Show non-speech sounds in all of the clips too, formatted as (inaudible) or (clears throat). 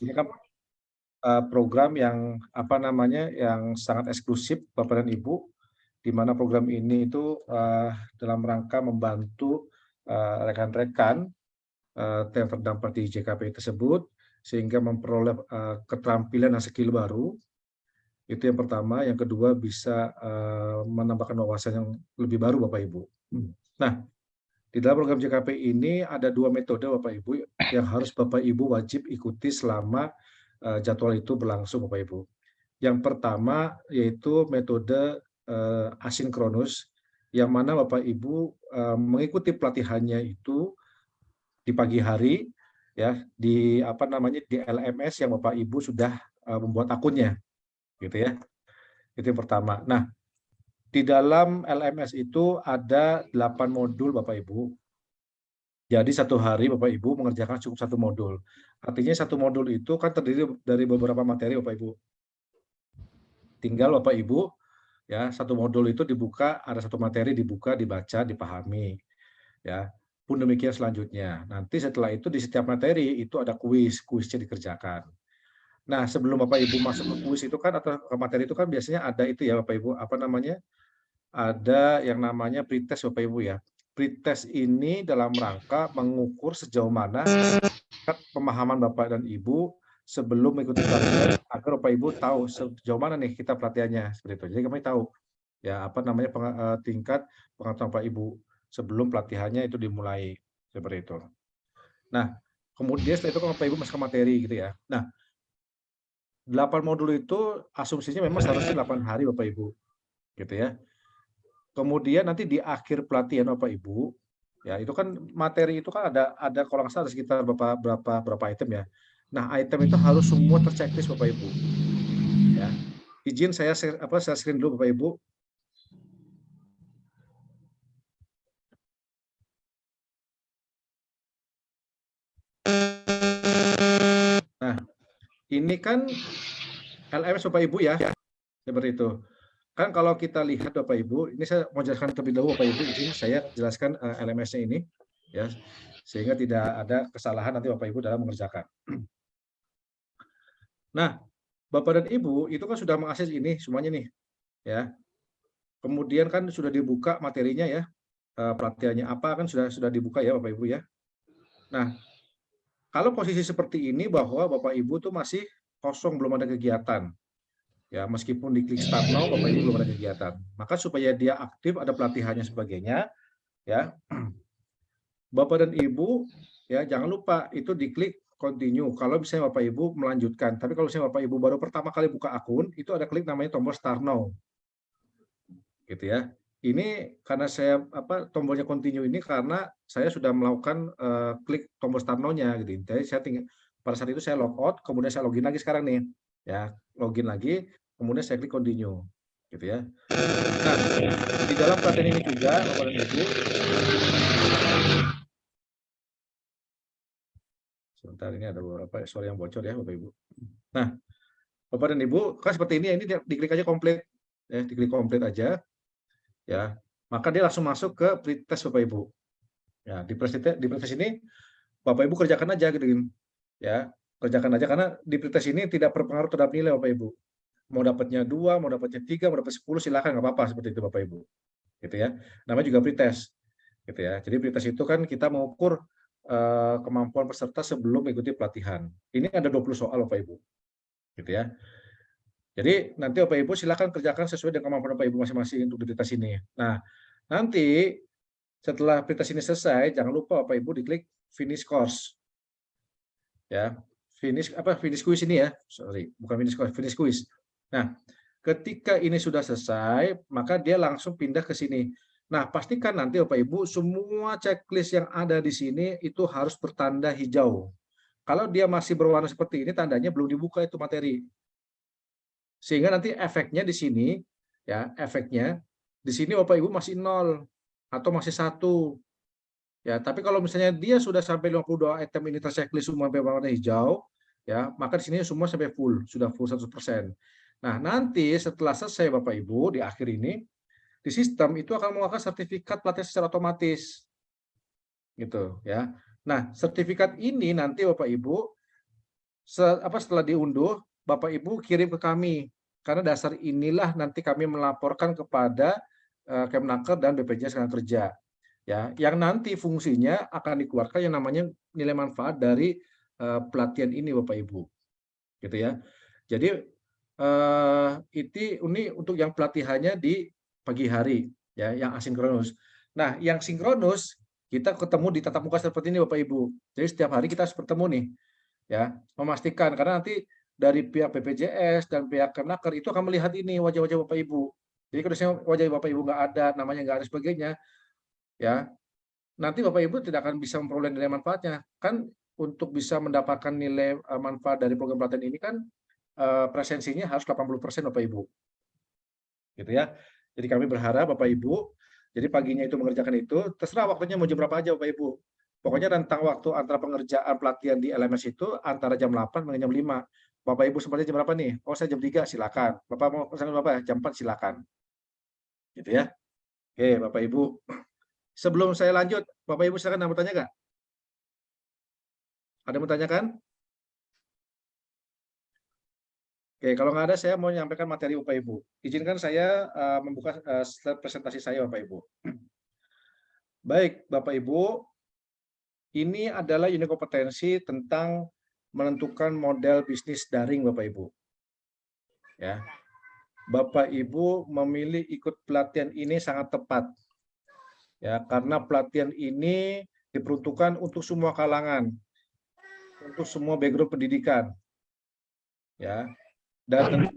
ini kan uh, program yang apa namanya yang sangat eksklusif Bapak dan Ibu, di mana program ini itu uh, dalam rangka membantu rekan-rekan uh, yang terdampak di JKP tersebut sehingga memperoleh uh, keterampilan dan skill baru. Itu yang pertama. Yang kedua bisa uh, menambahkan wawasan yang lebih baru Bapak Ibu. Nah, di dalam program JKP ini ada dua metode Bapak Ibu yang harus Bapak Ibu wajib ikuti selama uh, jadwal itu berlangsung Bapak Ibu. Yang pertama yaitu metode uh, asinkronus yang mana Bapak Ibu uh, mengikuti pelatihannya itu di pagi hari ya di apa namanya di LMS yang Bapak Ibu sudah membuat akunnya gitu ya. Itu yang pertama. Nah, di dalam LMS itu ada 8 modul Bapak Ibu. Jadi satu hari Bapak Ibu mengerjakan cukup satu modul. Artinya satu modul itu kan terdiri dari beberapa materi Bapak Ibu. Tinggal Bapak Ibu ya satu modul itu dibuka ada satu materi dibuka dibaca dipahami ya pun demikian selanjutnya. Nanti setelah itu di setiap materi itu ada kuis, kuisnya dikerjakan. Nah, sebelum Bapak Ibu masuk ke kuis itu kan atau ke materi itu kan biasanya ada itu ya Bapak Ibu, apa namanya? Ada yang namanya pretest Bapak Ibu ya. Pretest ini dalam rangka mengukur sejauh mana pemahaman Bapak dan Ibu sebelum mengikuti pelatihan agar Bapak Ibu tahu sejauh mana nih kita pelatihannya seperti itu. Jadi kami tahu ya apa namanya eh, tingkat pengetahuan Bapak Ibu sebelum pelatihannya itu dimulai seperti itu. Nah, kemudian setelah itu kan Bapak Ibu masuk ke materi gitu ya. Nah, 8 modul itu asumsinya memang seharusnya 8 hari Bapak Ibu. Gitu ya. Kemudian nanti di akhir pelatihan Bapak Ibu, ya itu kan materi itu kan ada ada kalau nggak salah sekitar berapa berapa berapa item ya. Nah, item itu harus semua terchecklist Bapak Ibu. Ya. Izin saya apa saya screen dulu Bapak Ibu ini kan LMS Bapak Ibu ya, seperti itu. Kan kalau kita lihat Bapak Ibu, ini saya mau jelaskan terlebih dahulu Bapak Ibu, ini saya jelaskan eh, LMS-nya ini, ya, sehingga tidak ada kesalahan nanti Bapak Ibu dalam mengerjakan. (clears throat) Nah, Bapak dan Ibu itu kan sudah mengakses ini semuanya nih, ya. Kemudian kan sudah dibuka materinya ya, uh, pelatihannya apa kan sudah sudah dibuka ya Bapak Ibu ya. Nah, kalau posisi seperti ini bahwa Bapak Ibu tuh masih kosong belum ada kegiatan. Ya, meskipun diklik start now Bapak Ibu belum ada kegiatan. Maka supaya dia aktif ada pelatihannya sebagainya ya. (clears throat) Bapak dan Ibu ya jangan lupa itu diklik continue kalau misalnya Bapak Ibu melanjutkan. Tapi kalau misalnya Bapak Ibu baru pertama kali buka akun, itu ada klik namanya tombol start now. Gitu ya ini karena saya apa tombolnya continue ini karena saya sudah melakukan uh, klik tombol start now-nya gitu. Jadi saya tinggal pada saat itu saya log out, kemudian saya login lagi sekarang nih. Ya, login lagi, kemudian saya klik continue gitu ya. Nah, di dalam pelatihan ini juga Bapak dan Ibu Sebentar ini ada beberapa suara yang bocor ya Bapak Ibu. Nah, Bapak dan Ibu, kan seperti ini ini diklik aja komplit ya, diklik komplit aja ya maka dia langsung masuk ke pretest Bapak Ibu. Ya, di pretest di pretest ini Bapak Ibu kerjakan aja gitu ya. Kerjakan aja karena di pretest ini tidak berpengaruh terhadap nilai Bapak Ibu. Mau dapatnya dua, mau dapatnya tiga, mau dapat sepuluh silakan nggak apa-apa seperti itu Bapak Ibu. Gitu ya. Namanya juga pretest. Gitu ya. Jadi pretest itu kan kita mengukur uh, kemampuan peserta sebelum mengikuti pelatihan. Ini ada 20 soal Bapak Ibu. Gitu ya. Jadi nanti Bapak Ibu silakan kerjakan sesuai dengan kemampuan Bapak Ibu masing-masing untuk tes ini. Nah, nanti setelah tes ini selesai, jangan lupa Bapak Ibu diklik finish course. Ya, finish apa finish quiz ini ya. Sorry, bukan finish course, finish quiz. Nah, ketika ini sudah selesai, maka dia langsung pindah ke sini. Nah, pastikan nanti Bapak Ibu semua checklist yang ada di sini itu harus bertanda hijau. Kalau dia masih berwarna seperti ini, tandanya belum dibuka itu materi. Sehingga nanti efeknya di sini, ya efeknya di sini Bapak Ibu masih nol atau masih satu. Ya, tapi kalau misalnya dia sudah sampai 52 item ini terchecklist semua sampai warna hijau, ya, maka di sini semua sampai full, sudah full 100%. Nah, nanti setelah selesai Bapak Ibu di akhir ini, di sistem itu akan mengeluarkan sertifikat pelatihan secara otomatis. Gitu, ya. Nah, sertifikat ini nanti Bapak Ibu apa setelah diunduh, Bapak Ibu kirim ke kami karena dasar inilah nanti kami melaporkan kepada uh, Kemnaker dan BPJS Kerja. Ya, yang nanti fungsinya akan dikeluarkan yang namanya nilai manfaat dari uh, pelatihan ini Bapak Ibu. Gitu ya. Jadi uh, itu ini untuk yang pelatihannya di pagi hari ya, yang asinkronus. Nah, yang sinkronus kita ketemu di tatap muka seperti ini Bapak Ibu. Jadi setiap hari kita harus bertemu nih. Ya, memastikan karena nanti dari pihak BPJS dan pihak Kemenaker itu akan melihat ini wajah-wajah Bapak Ibu. Jadi kalau wajah Bapak Ibu nggak ada, namanya nggak ada sebagainya, ya nanti Bapak Ibu tidak akan bisa memperoleh nilai manfaatnya. Kan untuk bisa mendapatkan nilai eh, manfaat dari program pelatihan ini kan eh, presensinya harus 80% Bapak Ibu. Gitu ya. Jadi kami berharap Bapak Ibu, jadi paginya itu mengerjakan itu, terserah waktunya mau jam berapa aja Bapak Ibu. Pokoknya rentang waktu antara pengerjaan pelatihan di LMS itu antara jam 8 sampai jam 5. Bapak Ibu seperti jam berapa nih? Oh, saya jam 3, silakan. Bapak mau pesan berapa? Jam 4 silakan. Gitu ya. Oke, Bapak Ibu. Sebelum saya lanjut, Bapak Ibu silakan mau tanya nggak? Ada yang mau Oke, kalau nggak ada, saya mau menyampaikan materi Bapak Ibu. Izinkan saya uh, membuka uh, slide presentasi saya, Bapak Ibu. (clears throat) Baik, Bapak Ibu, ini adalah unit kompetensi tentang menentukan model bisnis daring Bapak Ibu. Ya. Bapak Ibu memilih ikut pelatihan ini sangat tepat. Ya, karena pelatihan ini diperuntukkan untuk semua kalangan. Untuk semua background pendidikan. Ya. Dan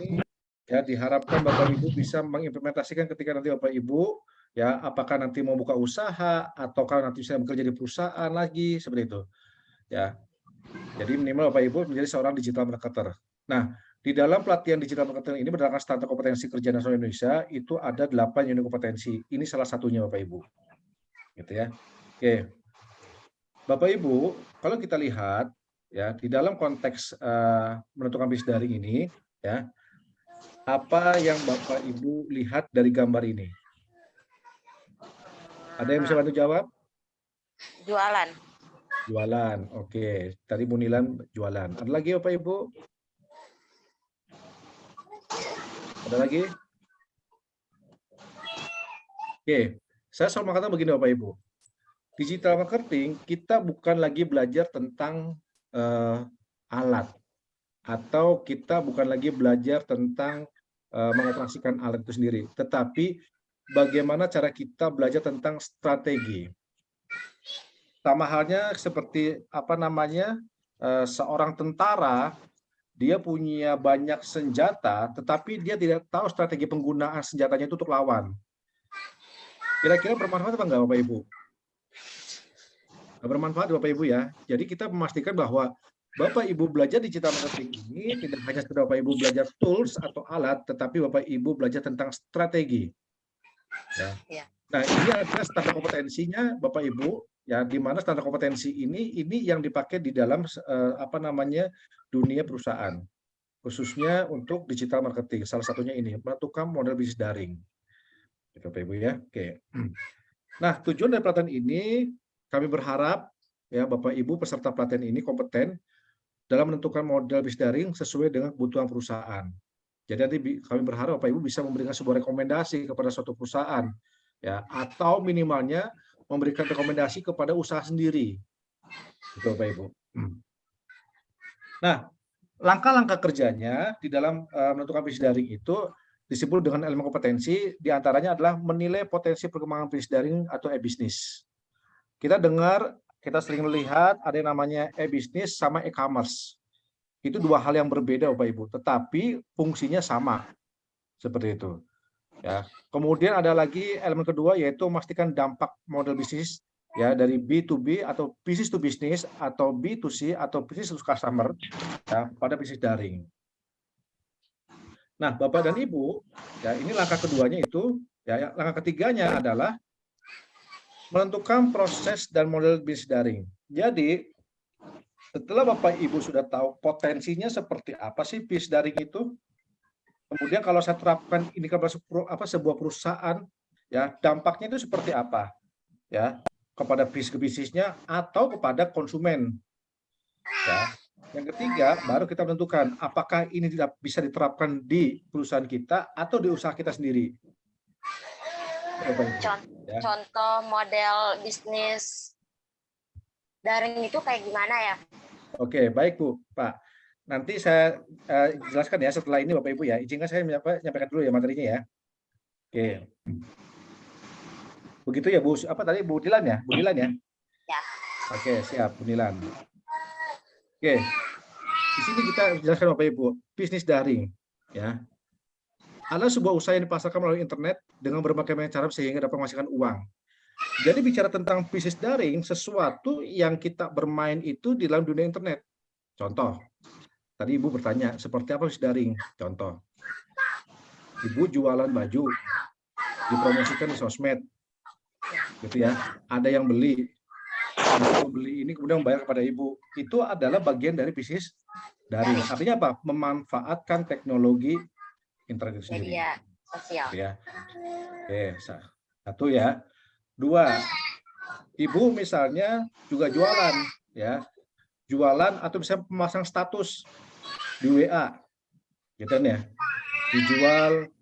ini ya diharapkan Bapak Ibu bisa mengimplementasikan ketika nanti Bapak Ibu ya apakah nanti mau buka usaha ataukah nanti bisa bekerja di perusahaan lagi seperti itu ya. Jadi minimal Bapak Ibu menjadi seorang digital marketer. Nah, di dalam pelatihan digital marketing ini berdasarkan standar kompetensi kerja nasional Indonesia itu ada 8 unit kompetensi. Ini salah satunya Bapak Ibu. Gitu ya. Oke. Bapak Ibu, kalau kita lihat ya di dalam konteks uh, menentukan bisnis daring ini ya apa yang Bapak Ibu lihat dari gambar ini? Ada yang bisa bantu jawab? Jualan. Jualan, oke. Tadi Munilan jualan. Ada lagi Bapak Ibu? Ada lagi? Oke, saya selalu mengatakan begini Bapak Ibu. Digital marketing kita bukan lagi belajar tentang uh, alat. Atau kita bukan lagi belajar tentang uh, mengoperasikan alat itu sendiri, tetapi bagaimana cara kita belajar tentang strategi. Sama halnya seperti apa namanya eh, seorang tentara dia punya banyak senjata tetapi dia tidak tahu strategi penggunaan senjatanya itu untuk lawan. Kira-kira bermanfaat apa enggak Bapak Ibu bermanfaat Bapak Ibu ya. Jadi kita memastikan bahwa Bapak Ibu belajar digital marketing ini tidak hanya sekedar Bapak Ibu belajar tools atau alat tetapi Bapak Ibu belajar tentang strategi. Ya. ya. Nah, ini adalah standar kompetensinya Bapak Ibu ya di mana standar kompetensi ini ini yang dipakai di dalam uh, apa namanya dunia perusahaan. Khususnya untuk digital marketing salah satunya ini menentukan model bisnis daring. Gitu Bapak Ibu ya. Oke. (clears throat) Nah tujuan dari pelatihan ini kami berharap ya Bapak Ibu peserta pelatihan ini kompeten dalam menentukan model bisnis daring sesuai dengan kebutuhan perusahaan jadi nanti kami berharap Bapak Ibu bisa memberikan sebuah rekomendasi kepada suatu perusahaan ya atau minimalnya memberikan rekomendasi kepada usaha sendiri. Itu Bapak Ibu. Hmm. Nah, langkah-langkah kerjanya di dalam uh, menentukan bisnis daring itu disebut dengan elemen kompetensi, di antaranya adalah menilai potensi perkembangan bisnis daring atau e-bisnis. Kita dengar, kita sering melihat ada yang namanya e-bisnis sama e-commerce. Itu dua hal yang berbeda Bapak Ibu, tetapi fungsinya sama. Seperti itu. Ya. Kemudian ada lagi elemen kedua yaitu memastikan dampak model bisnis ya dari B2B atau bisnis to bisnis atau B2C atau bisnis to customer ya, pada bisnis daring. Nah, Bapak dan Ibu, ya ini langkah keduanya itu ya langkah ketiganya adalah menentukan proses dan model bisnis daring. Jadi, setelah Bapak Ibu sudah tahu potensinya seperti apa sih bisnis daring itu, Kemudian kalau saya terapkan ini ke apa sebuah perusahaan, ya dampaknya itu seperti apa, ya kepada bisnis bisnisnya atau kepada konsumen. Ya. Yang ketiga, baru kita menentukan apakah ini tidak bisa diterapkan di perusahaan kita atau di usaha kita sendiri. Contoh, ya. contoh model bisnis daring itu kayak gimana ya? Oke, baik Bu, Pak. Nanti saya uh, jelaskan ya setelah ini Bapak Ibu ya. Izinkan saya menyampaikan dulu ya materinya ya. Oke. Begitu ya Bu, apa tadi Bu Dilan ya? Bu Dilan ya? Ya. Oke, siap Bu Dilan. Oke, di sini kita jelaskan Bapak Ibu, bisnis daring. ya. Adalah sebuah usaha yang dipasarkan melalui internet dengan berbagai macam cara sehingga dapat menghasilkan uang. Jadi bicara tentang bisnis daring, sesuatu yang kita bermain itu di dalam dunia internet. Contoh, tadi Ibu bertanya, seperti apa bisnis daring? Contoh, Ibu jualan baju, dipromosikan di sosmed, gitu ya. Ada yang beli, ibu beli ini kemudian membayar kepada ibu itu adalah bagian dari bisnis dari artinya apa memanfaatkan teknologi internet sendiri media sosial. Ya. Oke satu ya. Dua. Ibu misalnya juga jualan ya. Jualan atau bisa memasang status di WA gitu kan ya? Dijual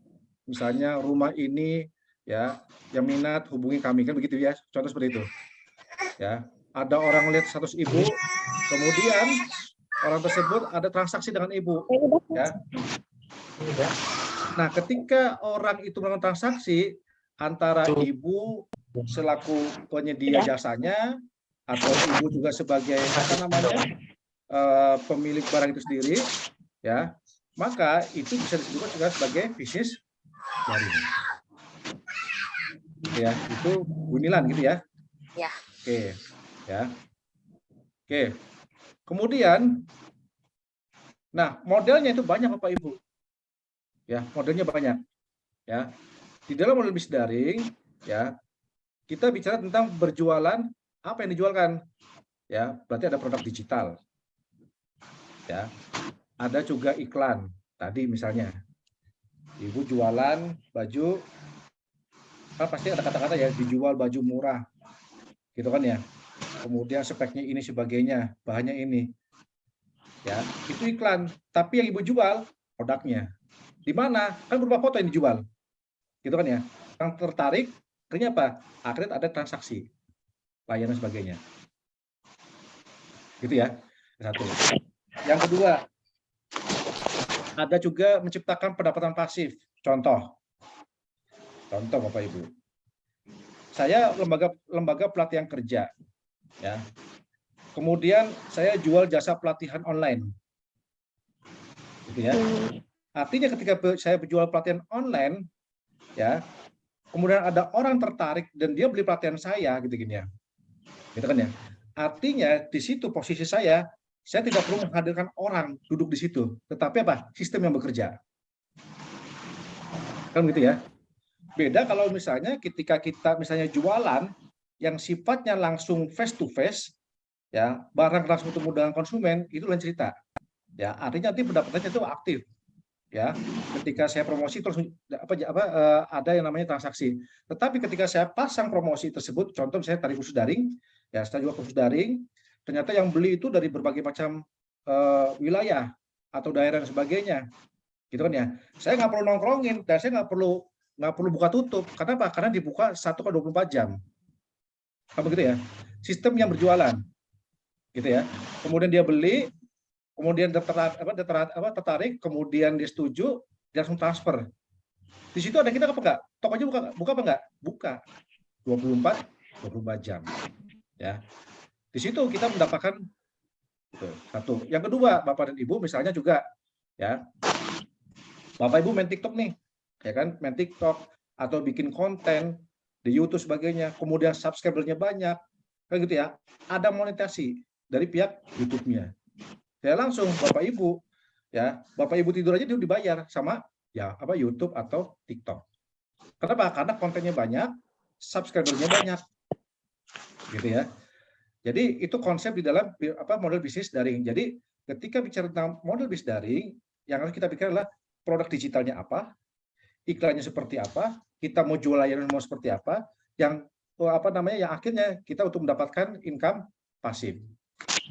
misalnya rumah ini ya yang minat hubungi kami. Kan begitu ya? Contoh seperti itu. Ya. Ada orang lihat status ibu kemudian orang tersebut ada transaksi dengan ibu. Ya nah ketika orang itu melakukan transaksi antara ibu selaku penyedia jasanya atau ibu juga sebagai apa namanya uh, pemilik barang itu sendiri ya maka itu bisa disebut juga sebagai bisnis daring ya itu bunilan gitu ya ya Oke, ya. Oke. Kemudian, nah modelnya itu banyak Bapak Ibu. Ya, modelnya banyak. Ya, di dalam model bisnis daring, ya, kita bicara tentang berjualan apa yang dijualkan. Ya, berarti ada produk digital. Ya, ada juga iklan. Tadi misalnya, ibu jualan baju, kan pasti ada kata-kata ya dijual baju murah gitu kan ya kemudian speknya ini sebagainya bahannya ini ya itu iklan tapi yang ibu jual produknya di mana? Kan berupa foto yang dijual. Gitu kan ya? Yang tertarik akhirnya apa? Akhirnya ada transaksi. Layanan sebagainya. Gitu ya? Satu. Yang kedua ada juga menciptakan pendapatan pasif. Contoh. Contoh bapak ibu. Saya lembaga lembaga pelatihan kerja ya. Kemudian saya jual jasa pelatihan online. Gitu ya artinya ketika saya berjual pelatihan online ya kemudian ada orang tertarik dan dia beli pelatihan saya gitu gini ya. Gitu kan ya. Artinya di situ posisi saya saya tidak perlu menghadirkan orang duduk di situ. Tetapi apa? Sistem yang bekerja. Kan gitu ya? Beda kalau misalnya ketika kita misalnya jualan yang sifatnya langsung face to face, ya barang langsung ketemu dengan konsumen itu lain cerita. Ya artinya nanti pendapatannya itu aktif. Ya, ketika saya promosi terus apa apa uh, ada yang namanya transaksi. Tetapi ketika saya pasang promosi tersebut, contoh saya tarik khusus daring, ya saya jual khusus daring, ternyata yang beli itu dari berbagai macam uh, wilayah atau daerah dan sebagainya gitu kan ya saya nggak perlu nongkrongin dan saya nggak perlu nggak perlu buka tutup. Karena apa? Karena dibuka 1 ke 24 jam. Apa gitu ya? Sistem yang berjualan. Gitu ya. Kemudian dia beli, kemudian tertarik, apa, tertarik, apa, tertarik kemudian dia setuju, dia langsung transfer. Di situ ada kita apa enggak? Tokonya buka buka apa enggak? Buka. 24 24 jam. Ya. Di situ kita mendapatkan satu. Yang kedua, Bapak dan Ibu misalnya juga ya. Bapak Ibu main TikTok nih ya kan main TikTok atau bikin konten di YouTube sebagainya, kemudian subscribernya banyak, kan gitu ya. Ada monetasi dari pihak YouTube-nya. Ya langsung Bapak Ibu ya, Bapak Ibu tidur aja dia dibayar sama ya apa YouTube atau TikTok. Kenapa? Karena kontennya banyak, subscribernya banyak. Gitu ya. Jadi itu konsep di dalam apa model bisnis daring. Jadi ketika bicara tentang model bisnis daring, yang harus kita pikir adalah produk digitalnya apa, iklannya seperti apa, kita mau jual layanan mau seperti apa, yang apa namanya yang akhirnya kita untuk mendapatkan income pasif.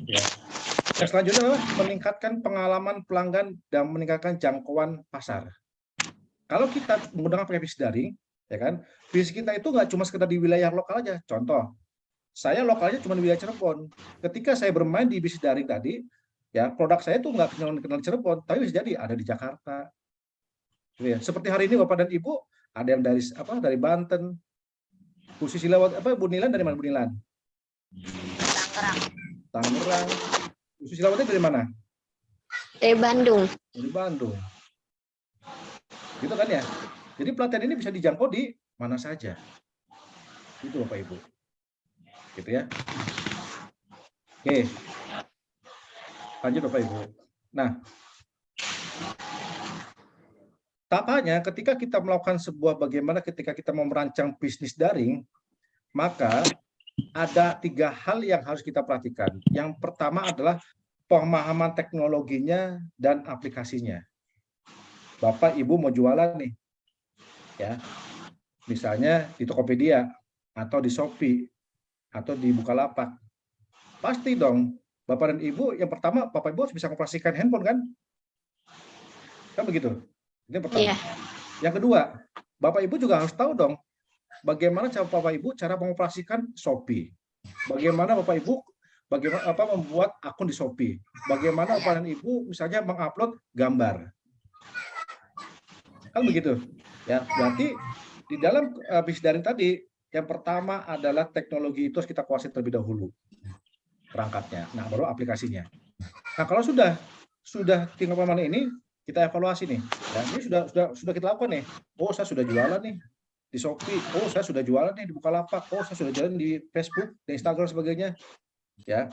Ya. Yang selanjutnya adalah meningkatkan pengalaman pelanggan dan meningkatkan jangkauan pasar. Kalau kita menggunakan pakai bisnis daring, ya kan, bisnis kita itu nggak cuma sekedar di wilayah lokal aja. Contoh, saya lokalnya cuma di wilayah Cirebon. Ketika saya bermain di bisnis daring tadi, ya produk saya itu nggak kenal kenal Cirebon, tapi bisa jadi ada di Jakarta. Gitu ya. Seperti hari ini Bapak dan Ibu ada yang dari apa dari Banten, khusus lewat apa Bu Nilan dari mana Bu Nilan? Tangerang. Tangerang. Khusus Silawati dari mana? Dari Bandung. Dari Bandung. Gitu kan ya? Jadi pelatihan ini bisa dijangkau di mana saja. Itu Bapak Ibu. Gitu ya. Oke. Lanjut Bapak Ibu. Nah, tahapannya ketika kita melakukan sebuah bagaimana ketika kita mau merancang bisnis daring, maka ada tiga hal yang harus kita perhatikan. Yang pertama adalah pemahaman teknologinya dan aplikasinya. Bapak, Ibu mau jualan nih, ya, misalnya di Tokopedia atau di Shopee atau di Bukalapak, pasti dong Bapak dan Ibu yang pertama Bapak Ibu harus bisa mengoperasikan handphone kan? Kan begitu. Ini yang pertama. Iya. Yang kedua, Bapak Ibu juga harus tahu dong bagaimana cara Bapak Ibu cara mengoperasikan Shopee. Bagaimana Bapak Ibu bagaimana apa membuat akun di Shopee. Bagaimana Bapak Ibu misalnya mengupload gambar. Kan begitu. Ya, berarti di dalam bisnis daring tadi yang pertama adalah teknologi itu harus kita kuasai terlebih dahulu perangkatnya. Nah, baru aplikasinya. Nah, kalau sudah sudah tinggal mana ini kita evaluasi nih. Ya, ini sudah sudah sudah kita lakukan nih. Oh, saya sudah jualan nih di Shopee. Oh, saya sudah jualan nih di Bukalapak. Oh, saya sudah jualan di Facebook, di Instagram sebagainya. Ya.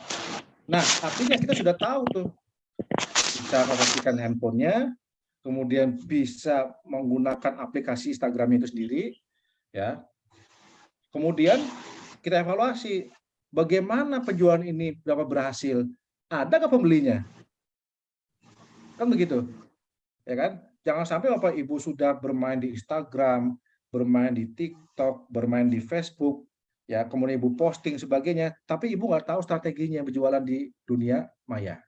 Nah, artinya kita sudah tahu tuh bisa mengoperasikan handphonenya, kemudian bisa menggunakan aplikasi Instagram itu sendiri, ya. Kemudian kita evaluasi bagaimana penjualan ini berapa berhasil, ada nggak pembelinya? Kan begitu, ya kan? Jangan sampai bapak ibu sudah bermain di Instagram, bermain di TikTok, bermain di Facebook, ya kemudian ibu posting sebagainya, tapi ibu nggak tahu strateginya berjualan di dunia maya.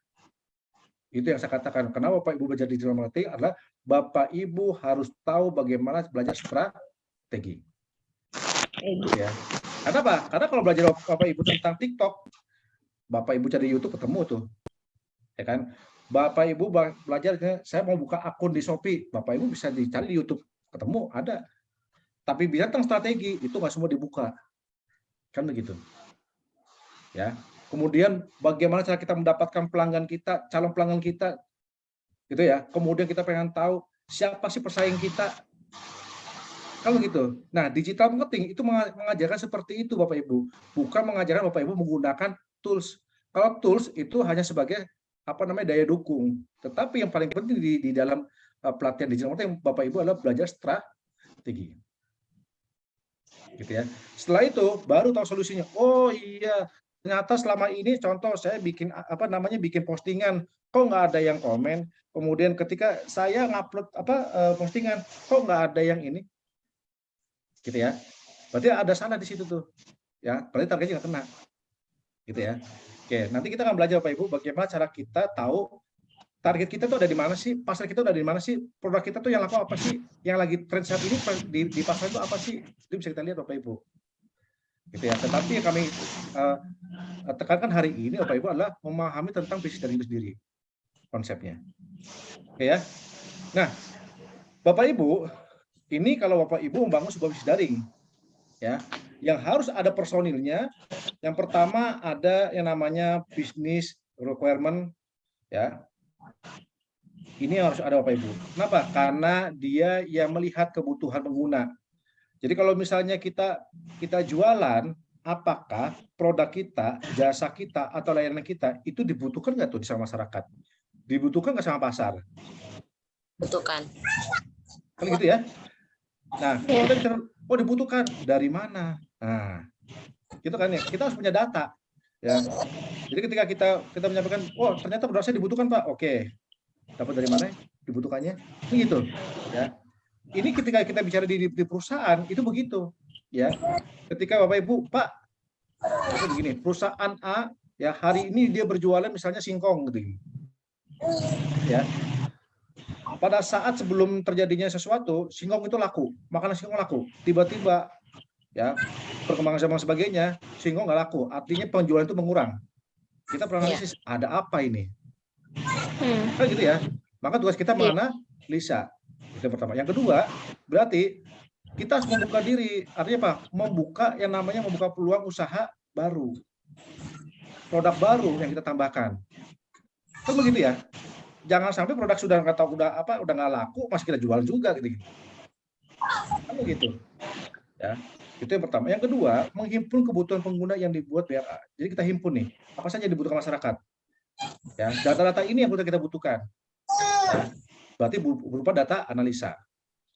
Itu yang saya katakan. Kenapa Bapak Ibu belajar digital marketing adalah Bapak Ibu harus tahu bagaimana belajar strategi. Ya. Karena apa? Karena kalau belajar Bapak Ibu tentang TikTok, Bapak Ibu cari YouTube ketemu tuh. Ya kan? Bapak Ibu belajar saya mau buka akun di Shopee, Bapak Ibu bisa dicari di YouTube, ketemu ada. Tapi bisa tentang strategi itu nggak semua dibuka. Kan begitu. Ya, kemudian bagaimana cara kita mendapatkan pelanggan kita, calon pelanggan kita, gitu ya. Kemudian kita pengen tahu siapa sih pesaing kita, kalau gitu. Nah, digital marketing itu mengajarkan seperti itu Bapak Ibu, bukan mengajarkan Bapak Ibu menggunakan tools. Kalau tools itu hanya sebagai apa namanya daya dukung, tetapi yang paling penting di, di dalam uh, pelatihan digital marketing Bapak Ibu adalah belajar strategi. Gitu ya. Setelah itu baru tahu solusinya. Oh iya, ternyata selama ini contoh saya bikin apa namanya bikin postingan. Kok nggak ada yang komen? Kemudian ketika saya ngupload apa eh, postingan kok nggak ada yang ini? Gitu ya. Berarti ada salah di situ tuh. Ya berarti targetnya nggak kena. Gitu ya. Oke nanti kita akan belajar pak ibu bagaimana cara kita tahu target kita tuh ada di mana sih pasar kita udah di mana sih produk kita tuh yang laku apa sih yang lagi tren saat ini di, di pasar itu apa sih itu bisa kita lihat bapak ibu gitu ya. Tetapi yang kami uh, tekankan hari ini Bapak Ibu adalah memahami tentang bisnis dari itu sendiri konsepnya. Oke ya. Nah, Bapak Ibu, ini kalau Bapak Ibu membangun sebuah bisnis daring ya, yang harus ada personilnya. Yang pertama ada yang namanya bisnis requirement ya. Ini harus ada Bapak Ibu. Kenapa? Karena dia yang melihat kebutuhan pengguna jadi kalau misalnya kita kita jualan, apakah produk kita, jasa kita, atau layanan kita itu dibutuhkan nggak tuh di sama masyarakat? Dibutuhkan nggak sama pasar? Butuhkan. Kan gitu ya? Nah, kita bicara, oh dibutuhkan dari mana? Nah, gitu kan ya. Kita harus punya data. Ya. Jadi ketika kita kita menyampaikan, oh ternyata saya dibutuhkan pak, oke. Dapat dari mana? Dibutuhkannya? Ini gitu. Ya ini ketika kita bicara di, di perusahaan itu begitu ya ketika bapak ibu pak begini perusahaan A ya hari ini dia berjualan misalnya singkong gitu ya pada saat sebelum terjadinya sesuatu singkong itu laku makanan singkong laku tiba-tiba ya perkembangan zaman sebagainya singkong nggak laku. Artinya penjualan itu mengurang. Kita pernah Iya. analisis ada apa ini? Hmm. kan gitu ya. Maka tugas kita Iya. mana Lisa. Itu yang pertama. Yang kedua berarti kita harus membuka diri. Artinya apa? Membuka yang namanya membuka peluang usaha baru. Produk baru yang kita tambahkan. Kan begitu ya? Jangan sampai produk sudah nggak tahu udah apa udah nggak laku masih kita jual juga gitu kan begitu. Ya itu yang pertama. Yang kedua menghimpun kebutuhan pengguna yang dibuat BRA jadi kita himpun nih apa saja yang dibutuhkan masyarakat. Ya data-data ini yang kita butuhkan. Ya, berarti berupa data analisa.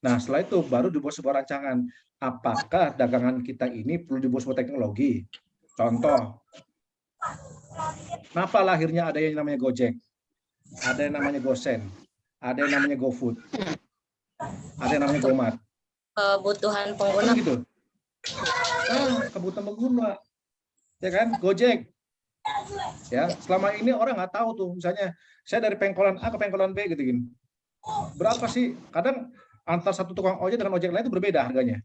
Nah setelah itu baru dibuat sebuah rancangan. Apakah dagangan kita ini perlu dibuat sebuah teknologi? Contoh. Kenapa lahirnya ada yang namanya Gojek? Ada yang namanya Gosen? Ada yang namanya GoFood? Ada yang namanya Gomart Kebutuhan Kan pengguna. gitu ah, kebutuhan pengguna. Ya kan? Gojek. Ya selama ini orang nggak tahu tuh misalnya saya dari pengkolan A ke pengkolan B gitu gini berapa sih? Kadang antar satu tukang ojek dengan ojek lain itu berbeda harganya.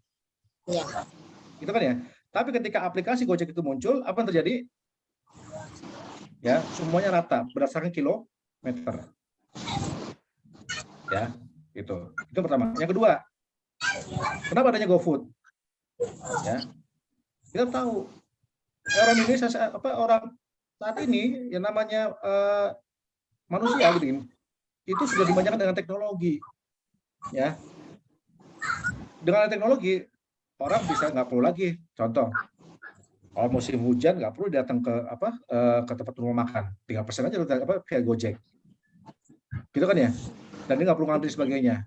Iya. gitu kan ya? Tapi ketika aplikasi Gojek itu muncul apa yang terjadi? Ya semuanya rata berdasarkan kilometer. Ya itu itu yang pertama. Yang kedua kenapa adanya GoFood ya. Kita tahu orang Indonesia apa orang saat ini yang namanya eh, manusia gitu itu sudah dimanjakan dengan teknologi. Ya. Dengan teknologi orang bisa nggak perlu lagi. Contoh kalau musim hujan nggak perlu datang ke apa eh, ke tempat rumah makan. Tinggal pesan aja apa via Gojek. Gitu kan ya? Dan dia nggak perlu ngantri sebagainya.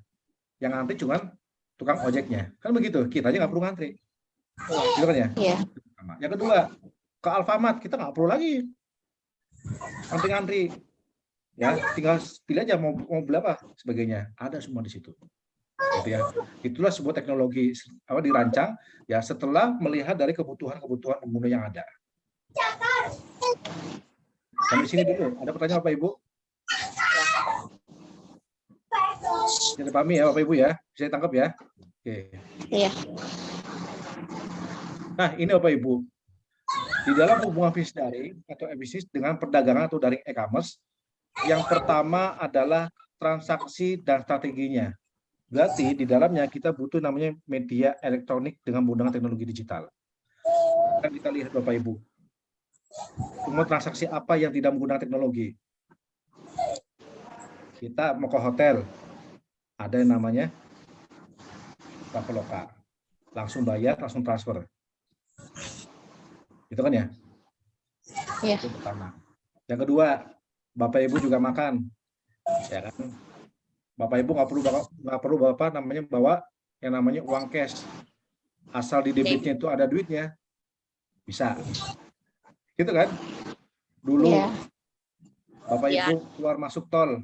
Yang ngantri cuman tukang ojeknya. Kan begitu kita aja nggak perlu ngantri gitu kan ya Iya. Pertama. Yang kedua, ke Alfamart kita nggak perlu lagi ngantri-ngantri. Ya, tinggal pilih aja mau mau beli apa sebagainya. Ada semua di situ. Gitu ya. Itulah sebuah teknologi apa dirancang ya setelah melihat dari kebutuhan-kebutuhan pengguna yang ada. Sampai sini dulu. Ada pertanyaan Bapak Ibu? Jadi pahami ya Bapak Ibu ya. Bisa ditangkap ya. Oke. Iya. Nah, ini Bapak Ibu. Di dalam hubungan bisnis daring atau bisnis dengan perdagangan atau daring e-commerce, yang pertama adalah transaksi dan strateginya. Berarti di dalamnya kita butuh namanya media elektronik dengan menggunakan teknologi digital. Kan kita lihat Bapak Ibu. Semua transaksi apa yang tidak menggunakan teknologi? Kita mau ke hotel, ada yang namanya Traveloka. Langsung bayar, langsung transfer. Itu kan ya? Iya. Itu pertama. Yang kedua, Bapak Ibu juga makan. Ya kan? Bapak Ibu nggak perlu nggak perlu bapak namanya bawa yang namanya uang cash. Asal di debitnya itu ada duitnya. Bisa. Gitu kan? Dulu Iya. Bapak Iya. Ibu keluar masuk tol.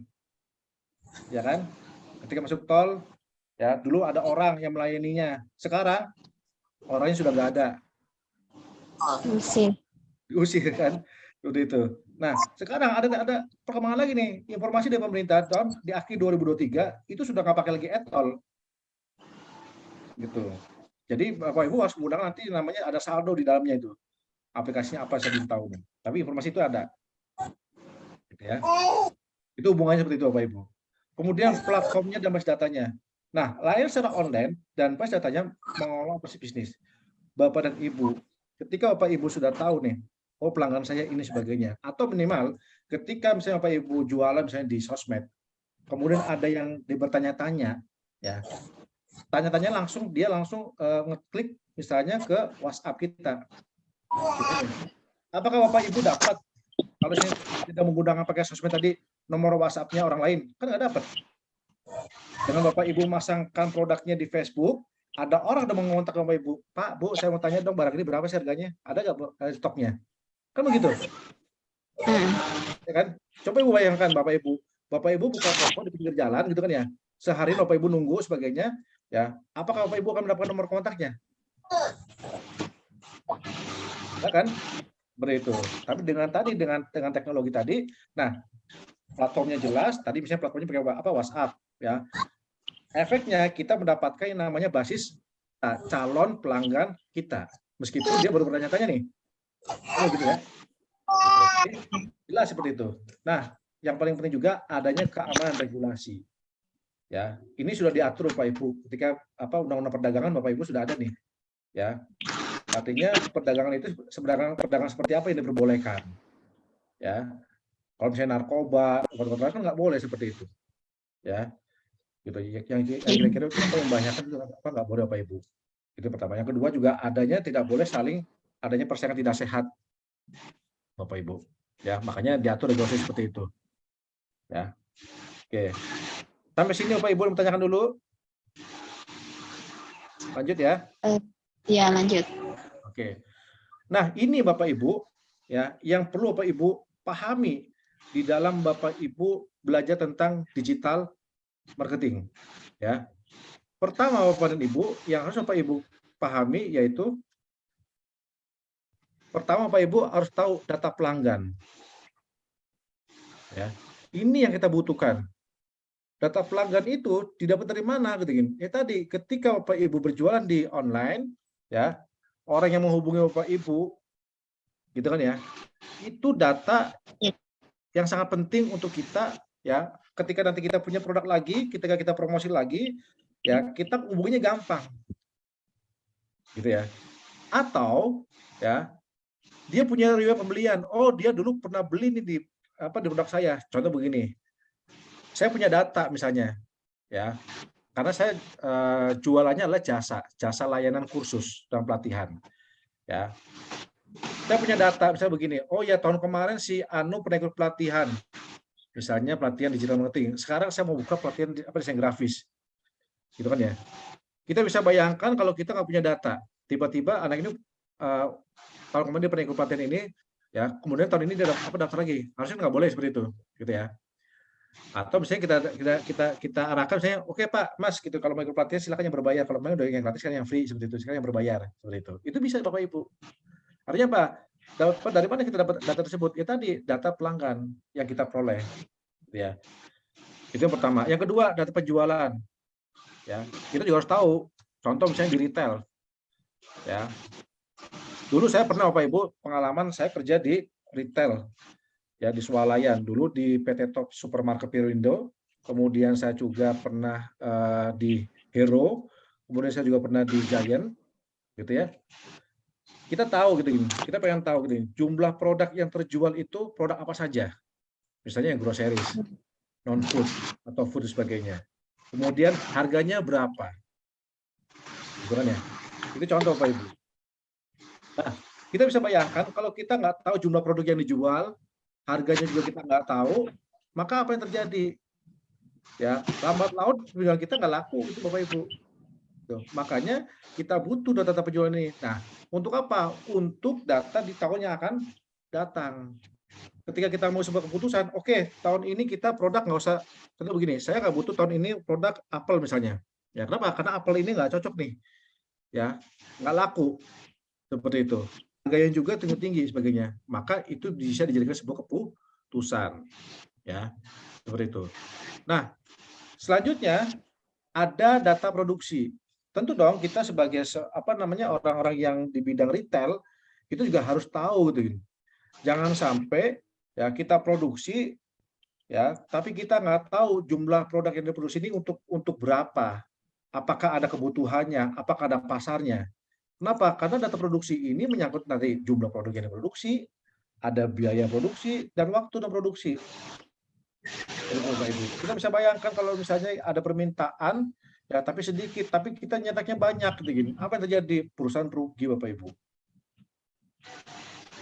Ya kan? Ketika masuk tol, ya dulu ada orang yang melayaninya. Sekarang orangnya sudah nggak ada. Isi. diusir kan seperti itu. Nah sekarang ada ada perkembangan lagi nih informasi dari pemerintah tahun di akhir 2023 itu sudah nggak pakai lagi etol gitu. Jadi bapak ibu harus menggunakan nanti namanya ada saldo di dalamnya itu aplikasinya apa saya belum tahu. Tapi informasi itu ada. Gitu ya. Itu hubungannya seperti itu bapak ibu. Kemudian platformnya dan basis datanya. Nah lain secara online dan basis datanya operasi bisnis. Bapak dan ibu ketika Bapak Ibu sudah tahu nih, oh pelanggan saya ini sebagainya, atau minimal ketika misalnya Bapak Ibu jualan misalnya di sosmed, kemudian ada yang dia bertanya-tanya, ya, tanya-tanya langsung dia langsung eh, ngeklik misalnya ke WhatsApp kita. Apakah Bapak Ibu dapat kalau saya tidak menggunakan pakai sosmed tadi nomor WhatsApp-nya orang lain, kan nggak dapat. Dengan Bapak Ibu masangkan produknya di Facebook, ada orang udah mengontak Bapak Ibu, Pak, Bu, saya mau tanya dong barang ini berapa sih harganya? Ada nggak eh, stoknya? Kan begitu, Hmm. ya kan? Coba Ibu bayangkan Bapak Ibu, Bapak Ibu buka toko di pinggir jalan gitu kan ya, sehari Bapak Ibu nunggu sebagainya, ya, apakah Bapak Ibu akan mendapatkan nomor kontaknya? Ya kan? seperti itu. Tapi dengan tadi dengan dengan teknologi tadi, nah platformnya jelas. Tadi misalnya platformnya pakai apa WhatsApp, ya. Efeknya kita mendapatkan yang namanya basis nah, calon pelanggan kita, meskipun dia baru bertanya-tanya nih, oh gitu ya. Jelas seperti itu. Nah, yang paling penting juga adanya keamanan regulasi. Ya, ini sudah diatur Bapak Ibu ketika apa undang-undang perdagangan Bapak Ibu sudah ada nih. Ya. Artinya perdagangan itu sebenarnya perdagangan seperti apa yang diperbolehkan. Ya. Kalau misalnya narkoba, obat-obatan kan nggak boleh seperti itu. Ya. Gitu. Yang kira-kira apa yang banyak itu apa nggak boleh Bapak Ibu. Itu pertama. Yang kedua juga adanya tidak boleh saling adanya persaingan tidak sehat. Bapak Ibu. Ya, makanya diatur regulasi seperti itu. Ya. Oke. Sampai sini Bapak Ibu bertanyakan dulu. Lanjut ya. Ya, lanjut. Oke. Nah, ini Bapak Ibu ya, yang perlu Bapak Ibu pahami di dalam Bapak Ibu belajar tentang digital marketing ya. Pertama Bapak dan Ibu yang harus Bapak Ibu pahami yaitu pertama Bapak Ibu harus tahu data pelanggan. Ya. Ini yang kita butuhkan. Data pelanggan itu didapat dari mana gitu Ya tadi ketika Bapak Ibu berjualan di online ya, orang yang menghubungi Bapak Ibu gitu kan ya. Itu data yang sangat penting untuk kita ya, ketika nanti kita punya produk lagi, ketika kita promosi lagi ya, kita hubunginya gampang. Gitu ya. Atau ya, dia punya riwayat pembelian. Oh, dia dulu pernah beli nih di apa di produk saya. Contoh begini. Saya punya data misalnya, ya. Karena saya uh, jualannya adalah jasa, jasa layanan kursus dan pelatihan. Ya. Saya punya data misalnya begini. Oh ya tahun kemarin si Anu pernah ikut pelatihan. Misalnya pelatihan digital marketing. Sekarang saya mau buka pelatihan apa desain grafis. Gitu kan ya. Kita bisa bayangkan kalau kita nggak punya data, tiba-tiba anak ini uh, tahun kemarin dia pernah ikut pelatihan ini, ya kemudian tahun ini dia apa daftar lagi. Harusnya nggak boleh seperti itu gitu ya. Atau misalnya kita kita kita kita arahkan misalnya oke okay, pak mas gitu. Kalau mau ikut pelatihan silakan yang berbayar. Kalau mau udah yang gratis kan yang free seperti itu. Sekarang yang berbayar seperti itu. Itu bisa bapak ibu. Artinya apa dapat dari mana kita dapat data tersebut? Ya tadi data pelanggan yang kita peroleh ya. Itu yang pertama. Yang kedua data penjualan ya. Kita juga harus tahu contoh misalnya di retail ya. Dulu saya pernah Bapak Ibu pengalaman saya kerja di retail ya di Swalayan. Dulu di PT Top Supermarket Pirindo, kemudian saya juga pernah uh, di Hero, kemudian saya juga pernah di Giant gitu ya. Kita tahu gitu ini, kita pengen tahu gitu jumlah produk yang terjual itu produk apa saja. Misalnya yang groceries, non food atau food dan sebagainya. Kemudian harganya berapa? Gitu kan ya. Itu contoh Pak Ibu. Nah, kita bisa bayangkan kalau kita nggak tahu jumlah produk yang dijual, harganya juga kita nggak tahu, maka apa yang terjadi? Ya, lambat penjualan kita nggak laku, itu Bapak Ibu. Tuh, makanya kita butuh data-data penjualan ini. Nah, untuk apa? Untuk data di tahun yang akan datang. Ketika kita mau sebuah keputusan, oke, okay, tahun ini kita produk nggak usah, contoh begini, saya nggak butuh tahun ini produk apel misalnya. Ya, kenapa? Karena apel ini nggak cocok nih. Ya, nggak laku seperti itu. Harganya juga tinggi-tinggi sebagainya. Maka itu bisa dijadikan sebuah keputusan. Ya, seperti itu. Nah, selanjutnya ada data produksi. Tentu dong kita sebagai apa namanya orang-orang yang di bidang retail itu juga harus tahu gitu. Jangan sampai ya kita produksi ya, tapi kita nggak tahu jumlah produk yang diproduksi ini untuk untuk berapa. Apakah ada kebutuhannya, apakah ada pasarnya. Kenapa? Karena data produksi ini menyangkut nanti jumlah produk yang diproduksi, ada biaya produksi, dan waktu dan produksi. Kita bisa bayangkan kalau misalnya ada permintaan, ya tapi sedikit, tapi kita nyetaknya banyak. Gitu, Apa yang terjadi? Perusahaan rugi, Bapak Ibu.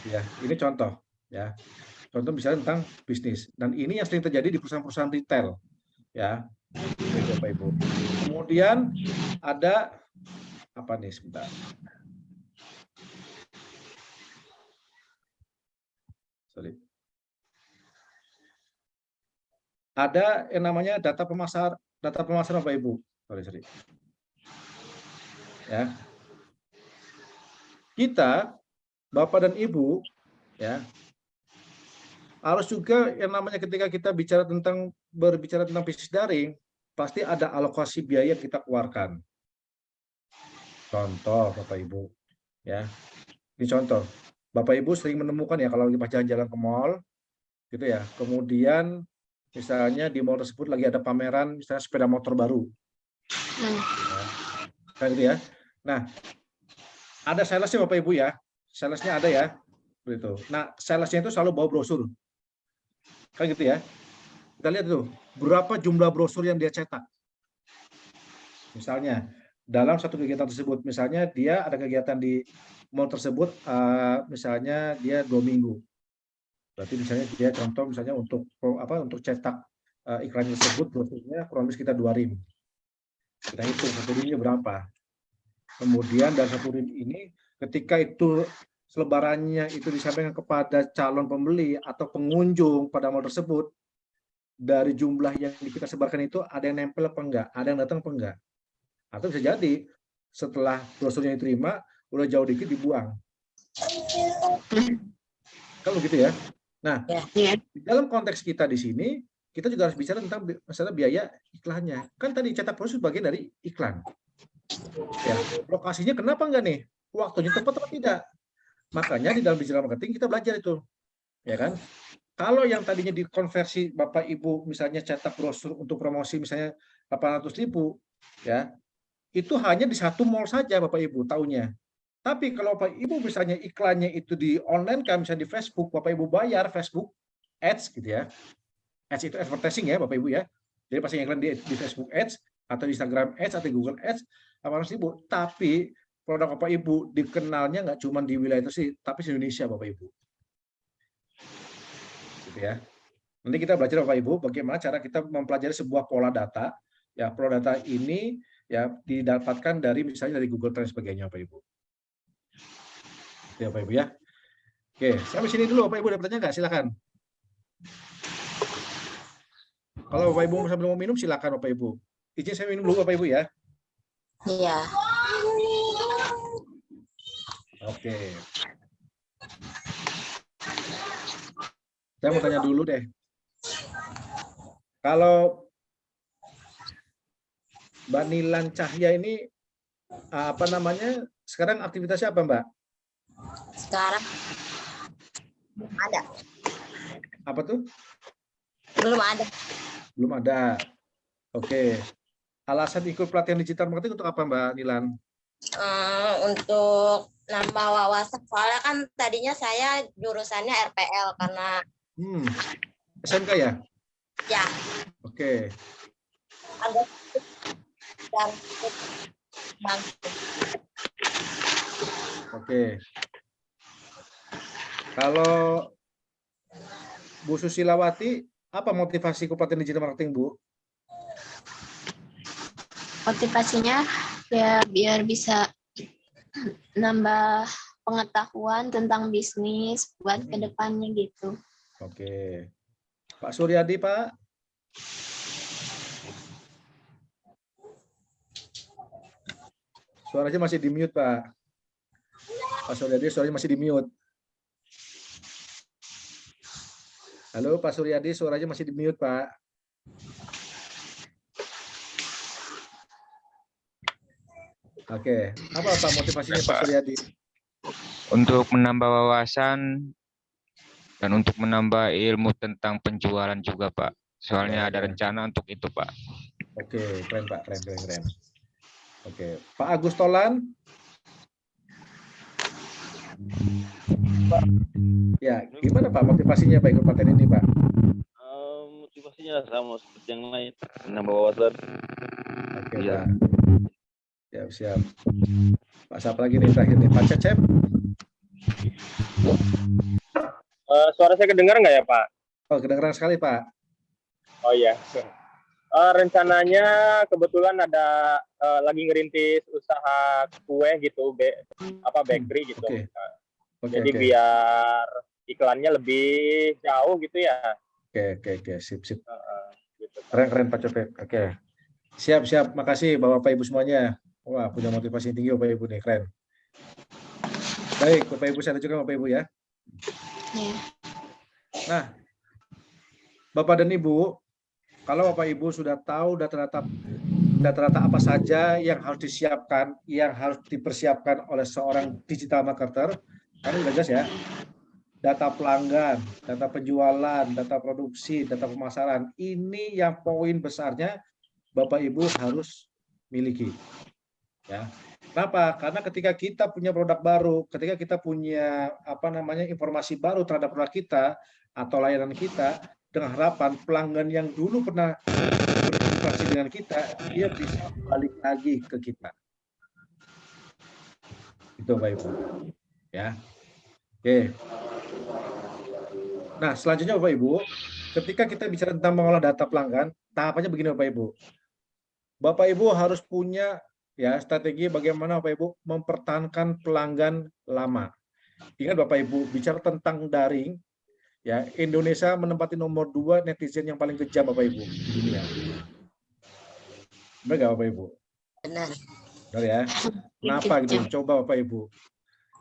Ya, ini contoh. ya Contoh misalnya tentang bisnis. Dan ini yang sering terjadi di perusahaan-perusahaan retail. Ya, Bapak Ibu. Kemudian ada apa nih sebentar. Sorry. Ada yang namanya data pemasar data pemasaran Bapak Ibu. Sorry, sorry. Ya. Kita Bapak dan Ibu ya. Harus juga yang namanya ketika kita bicara tentang berbicara tentang bisnis daring, pasti ada alokasi biaya yang kita keluarkan. Contoh Bapak Ibu, ya. Ini contoh. Bapak Ibu sering menemukan ya kalau lagi jalan-jalan ke mall, gitu ya. Kemudian misalnya di mall tersebut lagi ada pameran misalnya sepeda motor baru. Hmm. Kan gitu ya. Nah, ada salesnya Bapak Ibu ya. Salesnya ada ya. Begitu. Nah, salesnya itu selalu bawa brosur. Kan gitu ya. Kita lihat tuh, berapa jumlah brosur yang dia cetak. Misalnya, dalam satu kegiatan tersebut, misalnya dia ada kegiatan di mall tersebut, eh, misalnya dia dua minggu. Berarti misalnya dia contoh misalnya untuk apa untuk cetak eh, iklan tersebut brosurnya kurang lebih sekitar dua rim. Kita hitung satu rimnya berapa. Kemudian dari satu rim ini, ketika itu selebarannya itu disampaikan kepada calon pembeli atau pengunjung pada mall tersebut, dari jumlah yang kita sebarkan itu ada yang nempel apa enggak, ada yang datang apa enggak. Atau bisa jadi setelah brosurnya diterima, udah jauh dikit dibuang. Kalau gitu ya. Nah, Iya. di dalam konteks kita di sini, kita juga harus bicara tentang masalah biaya iklannya. Kan tadi cetak brosur bagian dari iklan. Ya, lokasinya kenapa enggak nih? Waktunya tepat atau tidak? Makanya di dalam digital marketing kita belajar itu. Ya kan? Kalau yang tadinya dikonversi Bapak Ibu misalnya cetak brosur untuk promosi misalnya 800 ribu, ya itu hanya di satu mall saja Bapak Ibu tahunya. Tapi kalau Bapak Ibu misalnya iklannya itu di online kan misalnya di Facebook, Bapak Ibu bayar Facebook Ads gitu ya. Ads itu advertising ya Bapak Ibu ya. Jadi pasti iklan di, di Facebook Ads atau Instagram Ads atau Google Ads 800 ribu. Tapi produk Bapak Ibu dikenalnya nggak cuma di wilayah itu sih, tapi di Indonesia Bapak Ibu. Gitu ya. Nanti kita belajar Bapak Ibu bagaimana cara kita mempelajari sebuah pola data. Ya, pola data ini ya didapatkan dari misalnya dari Google Trends sebagainya Bapak Ibu. Ya Bapak Ibu ya. Oke, sampai sini dulu Bapak Ibu ada pertanyaan nggak? Silakan. Kalau Bapak Ibu sambil mau minum silakan Bapak Ibu. Izin saya minum dulu Bapak Ibu ya. Iya. Oke. Saya mau tanya dulu deh. Kalau Mbak Nilan Cahya ini apa namanya? Sekarang aktivitasnya apa, Mbak? Sekarang ada. Apa tuh? Belum ada. Belum ada. Oke. Alasan ikut pelatihan digital marketing untuk apa, Mbak Nilan? Eh, untuk nambah wawasan soalnya kan tadinya saya jurusannya RPL karena Hmm. SMK ya? ya Oke. agak dan Oke. Kalau Bu Susilawati, apa motivasi pelatihan digital marketing, Bu? Motivasinya ya biar bisa nambah pengetahuan tentang bisnis buat Hmm. ke depannya gitu. Oke. Pak Suryadi, Pak. Suaranya masih di mute, Pak. Pak Suryadi, suaranya masih di mute. Halo, Pak Suryadi, suaranya masih di mute, Pak. Oke, apa Pak motivasinya Ya, Pak. Suryadi? untuk menambah wawasan dan untuk menambah ilmu tentang penjualan juga Pak. Soalnya ada Oke. rencana untuk itu Pak. Oke, keren Pak, keren, keren, keren. Oke, Pak Agus Tolan. Ya, gimana Pak motivasinya Pak ikut pelatihan ini Pak? Eh, motivasinya sama seperti yang lain menambah wawasan Oke Iya. Pak. Siap, siap. Pak siapa lagi nih terakhir nih? Pak Cecep? Eh, suara saya kedengar nggak ya Pak Oh, kedengeran sekali Pak. oh iya Eh, rencananya kebetulan ada eh, lagi ngerintis usaha kue gitu be- apa bakery gitu oke. Eh, Oke, jadi oke. biar iklannya lebih jauh gitu ya Oke, oke, oke. Sip, sip. Eh, eh, gitu. Keren, keren Pak Cecep. Oke. Siap, siap. Makasih Bapak Ibu semuanya. Wah, punya motivasi tinggi Bapak Ibu nih, keren. Baik, Bapak Ibu saya lanjutkan Bapak Ibu ya. Ya. Nah, Bapak dan Ibu, kalau Bapak Ibu sudah tahu data-data data-data apa saja yang harus disiapkan, yang harus dipersiapkan oleh seorang digital marketer, kan udah jelas ya. Data pelanggan, data penjualan, data produksi, data pemasaran, ini yang poin besarnya Bapak Ibu harus miliki. Ya. Kenapa? Karena ketika kita punya produk baru, ketika kita punya apa namanya informasi baru terhadap produk kita atau layanan kita, dengan harapan pelanggan yang dulu pernah berinteraksi dengan kita, dia bisa balik lagi ke kita. Itu Bapak Ibu. Ya. Oke. Nah, selanjutnya Bapak Ibu, ketika kita bicara tentang mengolah data pelanggan, tahapannya begini Bapak Ibu. Bapak Ibu harus punya ya strategi bagaimana Bapak Ibu mempertahankan pelanggan lama. Ingat Bapak Ibu, bicara tentang daring, ya Indonesia menempati nomor dua netizen yang paling kejam Bapak Ibu di dunia. Benar nggak Bapak Ibu? Benar. Benar ya. Kenapa gitu? Coba Bapak Ibu.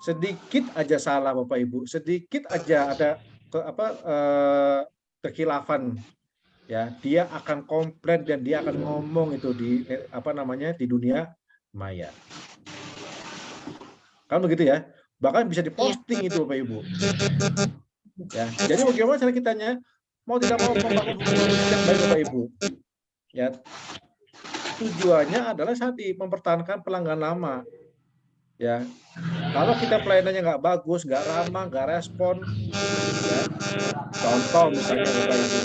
Sedikit aja salah Bapak Ibu, sedikit aja ada ke, apa eh, kekilafan ya, dia akan komplain dan dia akan ngomong itu di eh, apa namanya di dunia maya. Kan begitu ya? Bahkan bisa diposting itu Bapak Ibu. Ya, jadi bagaimana cara kitanya mau tidak mau membangun hubungan yang baik Bapak Ibu. Ya, tujuannya adalah tadi mempertahankan pelanggan lama. Ya, kalau kita pelayanannya nggak bagus, nggak ramah, nggak respon, ya, contoh misalnya Bapak Ibu,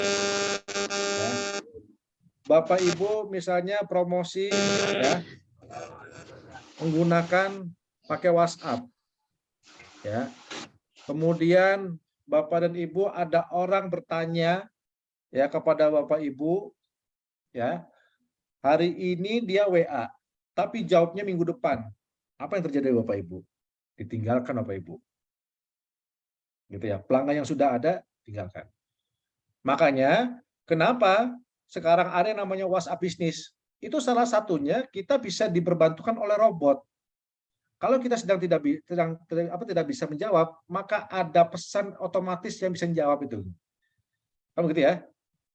ya, Bapak Ibu misalnya promosi, ya, menggunakan pakai WhatsApp, ya, kemudian Bapak dan Ibu ada orang bertanya, ya kepada Bapak Ibu, ya, hari ini dia WA, tapi jawabnya minggu depan apa yang terjadi Bapak Ibu? Ditinggalkan Bapak Ibu. Gitu ya. Pelanggan yang sudah ada tinggalkan. Makanya kenapa sekarang ada yang namanya WhatsApp bisnis? Itu salah satunya kita bisa diperbantukan oleh robot. Kalau kita sedang tidak sedang apa tidak bisa menjawab, maka ada pesan otomatis yang bisa menjawab itu. Kan begitu ya?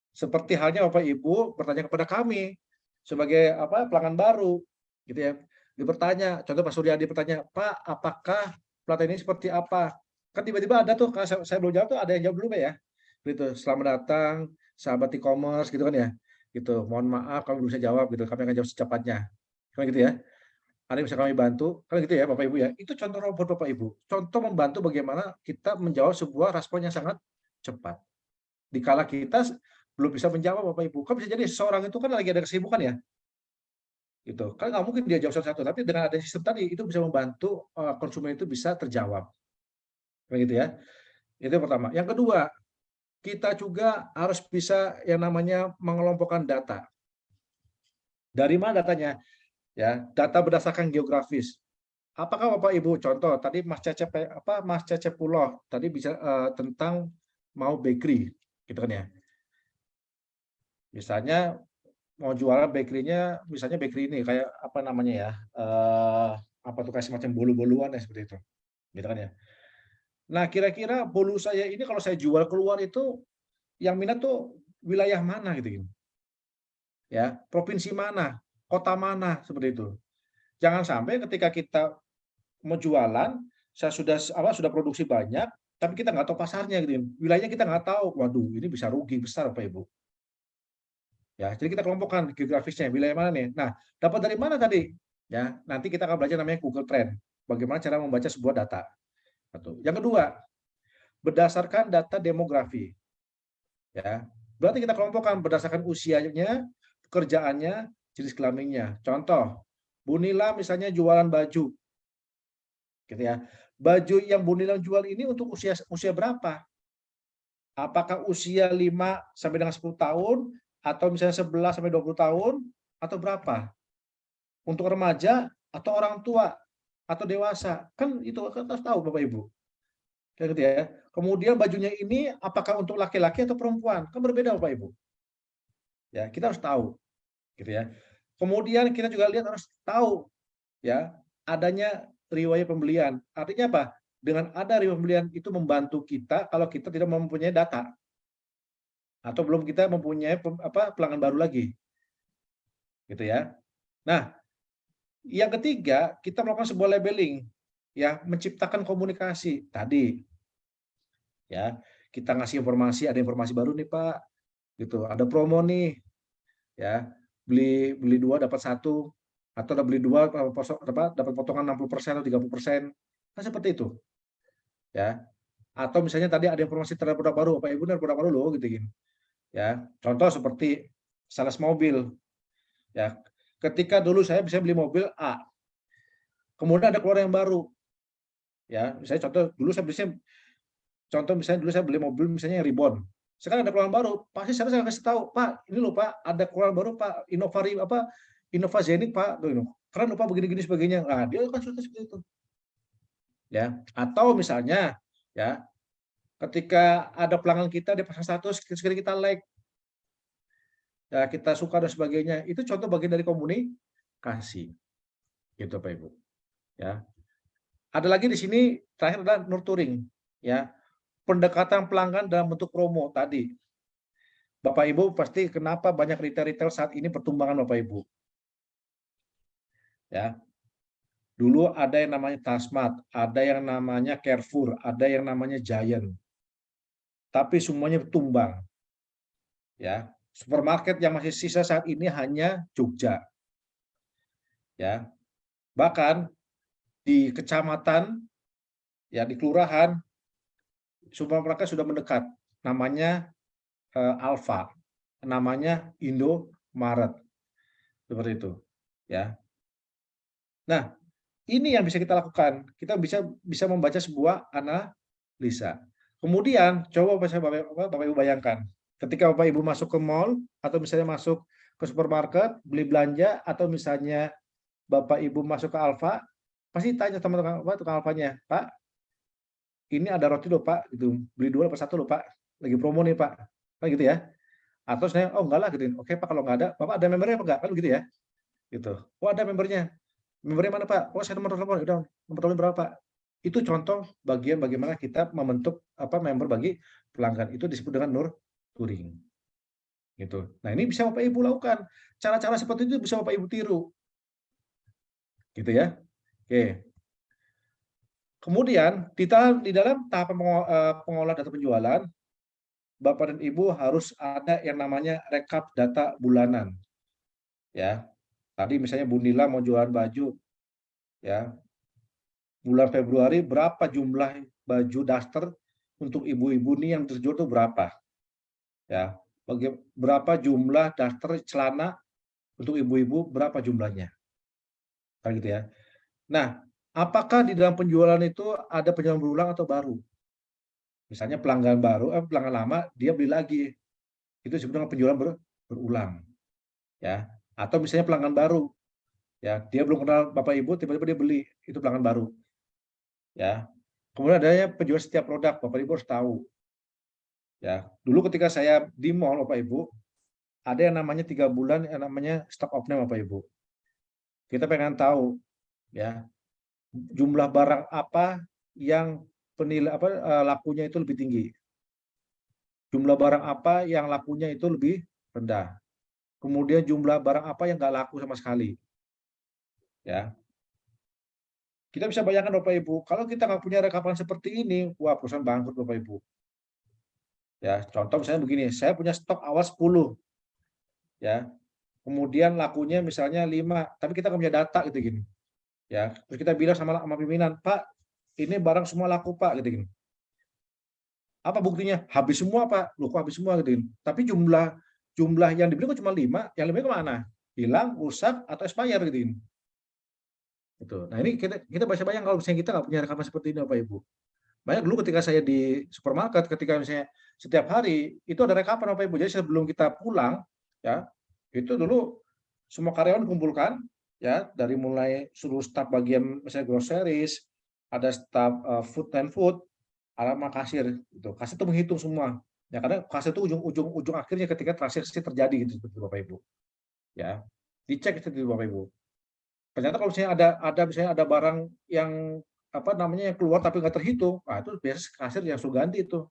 Seperti halnya Bapak Ibu bertanya kepada kami sebagai apa pelanggan baru, gitu ya dia bertanya, contoh Pak Suryadi bertanya, Pak, apakah pelatihan ini seperti apa? Kan tiba-tiba ada tuh, saya, saya belum jawab tuh ada yang jawab dulu ya. Gitu, selamat datang, sahabat e-commerce gitu kan ya. Gitu, mohon maaf kalau belum bisa jawab gitu, kami akan jawab secepatnya. Kan gitu ya. Ada yang bisa kami bantu, kan gitu ya Bapak Ibu ya. Itu contoh robot Bapak Ibu. Contoh membantu bagaimana kita menjawab sebuah respon yang sangat cepat. Dikala kita belum bisa menjawab Bapak Ibu, kan bisa jadi seorang itu kan lagi ada kesibukan ya, gitu. Kan nggak mungkin dia jawab satu-satu tapi dengan ada sistem tadi itu bisa membantu uh, konsumen itu bisa terjawab. Begitu ya. Itu yang pertama. Yang kedua kita juga harus bisa yang namanya mengelompokkan data. Dari mana datanya? Ya data berdasarkan geografis. Apakah bapak ibu contoh tadi mas cecep apa mas cecep pulau tadi bisa uh, tentang mau bakery gitu kan ya. Misalnya mau jualan bakery-nya misalnya bakery ini kayak apa namanya ya uh, apa tuh kayak semacam bolu-boluan ya seperti itu gitu kan ya. Nah kira-kira bolu saya ini kalau saya jual keluar itu yang minat tuh wilayah mana gitu gitu. Ya provinsi mana kota mana seperti itu. Jangan sampai ketika kita mau jualan saya sudah apa sudah produksi banyak tapi kita nggak tahu pasarnya gitu. Wilayahnya kita nggak tahu. Waduh ini bisa rugi besar pak ibu Ya, jadi kita kelompokkan geografisnya, wilayah mana nih. Nah, dapat dari mana tadi? Ya, nanti kita akan belajar namanya Google Trend. Bagaimana cara membaca sebuah data. Satu. Yang kedua, berdasarkan data demografi. Ya, berarti kita kelompokkan berdasarkan usianya, pekerjaannya, jenis kelaminnya. Contoh, Bunila misalnya jualan baju. Gitu ya. Baju yang Bunila jual ini untuk usia usia berapa? Apakah usia 5 sampai dengan 10 tahun atau misalnya 11 sampai 20 tahun atau berapa? Untuk remaja atau orang tua atau dewasa. Kan itu kan harus tahu Bapak Ibu. Gitu ya. Kemudian bajunya ini apakah untuk laki-laki atau perempuan? Kan berbeda Bapak Ibu. Ya, kita harus tahu. Gitu ya. Kemudian kita juga lihat harus tahu ya, adanya riwayat pembelian. Artinya apa? dengan ada riba pembelian itu membantu kita kalau kita tidak mempunyai data atau belum kita mempunyai apa pelanggan baru lagi? Gitu ya. Nah yang ketiga kita melakukan sebuah labeling ya menciptakan komunikasi. Tadi ya kita ngasih informasi ada informasi baru nih pak. Gitu ada promo nih ya. Beli beli dua dapat satu. Atau ada beli dua dapat apa, dapat potongan 60% atau 30 persen. Kan seperti itu ya. Atau misalnya tadi ada informasi terhadap produk baru Bapak Ibu produk baru loh gitu gini ya contoh seperti sales mobil. Ya ketika dulu saya bisa beli mobil A kemudian ada keluar yang baru. Ya misalnya contoh dulu saya bisa contoh misalnya dulu saya beli mobil misalnya yang Ribbon sekarang ada keluaran baru pasti saya saya kasih tahu Pak ini loh Pak ada keluaran baru Pak Innovari apa Innova Zenith Pak. Tuh keren lupa begini-gini sebagainya. Nah dia kan sudah seperti itu. Ya atau misalnya ya ketika ada pelanggan kita dia pasang status sekali kita like. Ya kita suka dan sebagainya. Itu contoh bagian dari komunikasi. Gitu Pak Ibu. Ya. Ada lagi di sini terakhir adalah nurturing ya. Pendekatan pelanggan dalam bentuk promo tadi. Bapak Ibu pasti kenapa banyak retail-retail saat ini pertumbangan Bapak Ibu? Ya. Dulu ada yang namanya Tasmat ada yang namanya Carrefour ada yang namanya Giant tapi semuanya tumbang ya supermarket yang masih sisa saat ini hanya Jogja. Ya bahkan di kecamatan ya di kelurahan supermarket sudah mendekat. Namanya eh, Alfa. Namanya Indomaret. Seperti itu ya. Nah ini yang bisa kita lakukan. Kita bisa bisa membaca sebuah analisa kemudian coba Bapak, Bapak, Bapak Ibu bayangkan. Ketika Bapak Ibu masuk ke mall atau misalnya masuk ke supermarket beli belanja atau misalnya Bapak Ibu masuk ke Alfa pasti tanya sama tukang apa tukang Alfanya Pak ini ada roti loh Pak gitu. Beli dua dapat satu loh Pak. Lagi promo nih Pak. Kan gitu ya. Atau saya oh enggak lah gitu. Oke Pak kalau nggak ada Bapak ada membernya apa enggak? Kan gitu ya. Gitu. Oh ada membernya. Membernya mana Pak? Oh saya nomor telepon. Udah nomor telepon berapa Pak itu contoh bagian bagaimana kita membentuk apa member bagi pelanggan. Itu disebut dengan nur touring gitu. Nah ini bisa Bapak Ibu lakukan. Cara-cara seperti itu bisa Bapak Ibu tiru. Gitu ya. Oke. Kemudian di dalam di dalam pengo- eh, pengolah data penjualan Bapak dan Ibu harus ada yang namanya rekap data bulanan. Ya. Tadi misalnya Bu Nila mau jualan baju ya bulan Februari berapa jumlah baju daster untuk ibu-ibu nih yang terjual itu berapa? Ya bagi berapa jumlah daster celana untuk ibu-ibu berapa jumlahnya? Kan gitu ya. Nah apakah di dalam penjualan itu ada penjualan berulang atau baru? Misalnya pelanggan baru eh, pelanggan lama dia beli lagi. Itu dengan penjualan ber- berulang ya. Atau misalnya pelanggan baru ya dia belum kenal bapak ibu tiba-tiba dia beli itu pelanggan baru ya. Kemudian adanya penjual setiap produk bapak ibu harus tahu. Ya. Dulu ketika saya di mall bapak ibu ada yang namanya tiga bulan yang namanya stock of name bapak ibu. Kita pengen tahu ya jumlah barang apa yang penilai apa eh, lakunya itu lebih tinggi. Jumlah barang apa yang lakunya itu lebih rendah. Kemudian jumlah barang apa yang nggak laku sama sekali. Ya kita bisa bayangkan bapak ibu kalau kita nggak punya rekapan seperti ini wah perusahaan bangkrut bapak ibu. Ya contoh misalnya begini saya punya stok awal 10 ya. Kemudian lakunya misalnya 5 tapi kita nggak punya data gitu gini. Ya terus kita bilang sama sama pimpinan pak ini barang semua laku pak gitu gini. Apa buktinya? Habis semua pak. Lu kok habis semua gitu gini. tapi jumlah jumlah yang dibeli kok cuma lima yang lebih ke mana? Hilang rusak atau expire gitu gini itu nah ini kita kita bisa bayang kalau misalnya kita nggak punya rekaman seperti ini bapak ibu. Banyak dulu ketika saya di supermarket ketika misalnya setiap hari itu ada rekapan bapak ibu. Jadi sebelum kita pulang ya itu dulu semua karyawan kumpulkan ya dari mulai seluruh staf bagian misalnya groceries ada staf uh, food and food sama kasir itu kasir itu menghitung semua. Ya karena kasir itu ujung ujung akhirnya ketika transaksi terjadi gitu seperti bapak ibu. Ya dicek itu bapak ibu ternyata kalau misalnya ada ada misalnya ada barang yang apa namanya yang keluar tapi nggak terhitung, nah itu biasanya kasir yang suruh ganti itu.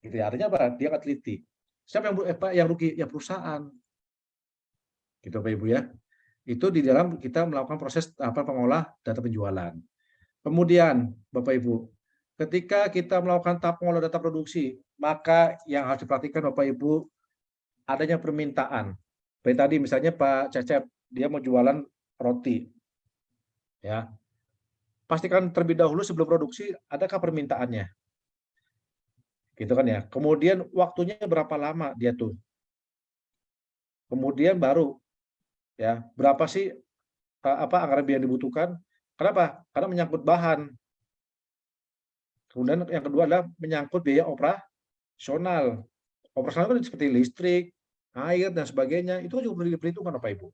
Gitu ya. Artinya apa? Dia nggak teliti. Siapa yang eh, yang rugi? Ya perusahaan. Gitu Pak Ibu ya. Itu di dalam kita melakukan proses apa pengolah data penjualan. Kemudian Bapak Ibu, ketika kita melakukan tahap pengolah data produksi, maka yang harus diperhatikan Bapak Ibu adanya permintaan. Seperti tadi misalnya Pak Cecep, dia mau jualan roti. Ya. Pastikan terlebih dahulu sebelum produksi adakah permintaannya. Gitu kan ya. Kemudian waktunya berapa lama dia tuh. Kemudian baru ya, berapa sih eh, apa anggaran biaya yang dibutuhkan? Kenapa? Karena menyangkut bahan. Kemudian yang kedua adalah menyangkut biaya operasional. Operasional kan seperti listrik, air dan sebagainya itu juga perlu diperhitungkan Bapak Ibu.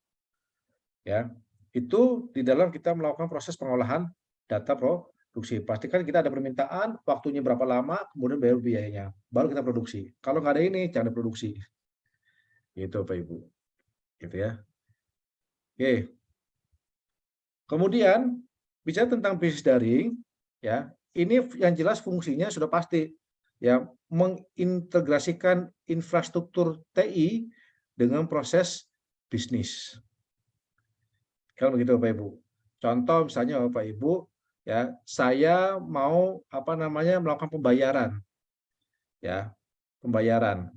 Ya, itu di dalam kita melakukan proses pengolahan data produksi. Pastikan kita ada permintaan, waktunya berapa lama, kemudian bayar biayanya, baru kita produksi. Kalau nggak ada ini, jangan produksi. Gitu Bapak Ibu. Gitu ya. Oke. Kemudian bicara tentang bisnis daring, ya ini yang jelas fungsinya sudah pasti ya mengintegrasikan infrastruktur TI dengan proses bisnis. Kalau begitu Bapak Ibu. Contoh misalnya Bapak Ibu ya, saya mau apa namanya melakukan pembayaran. Ya, pembayaran.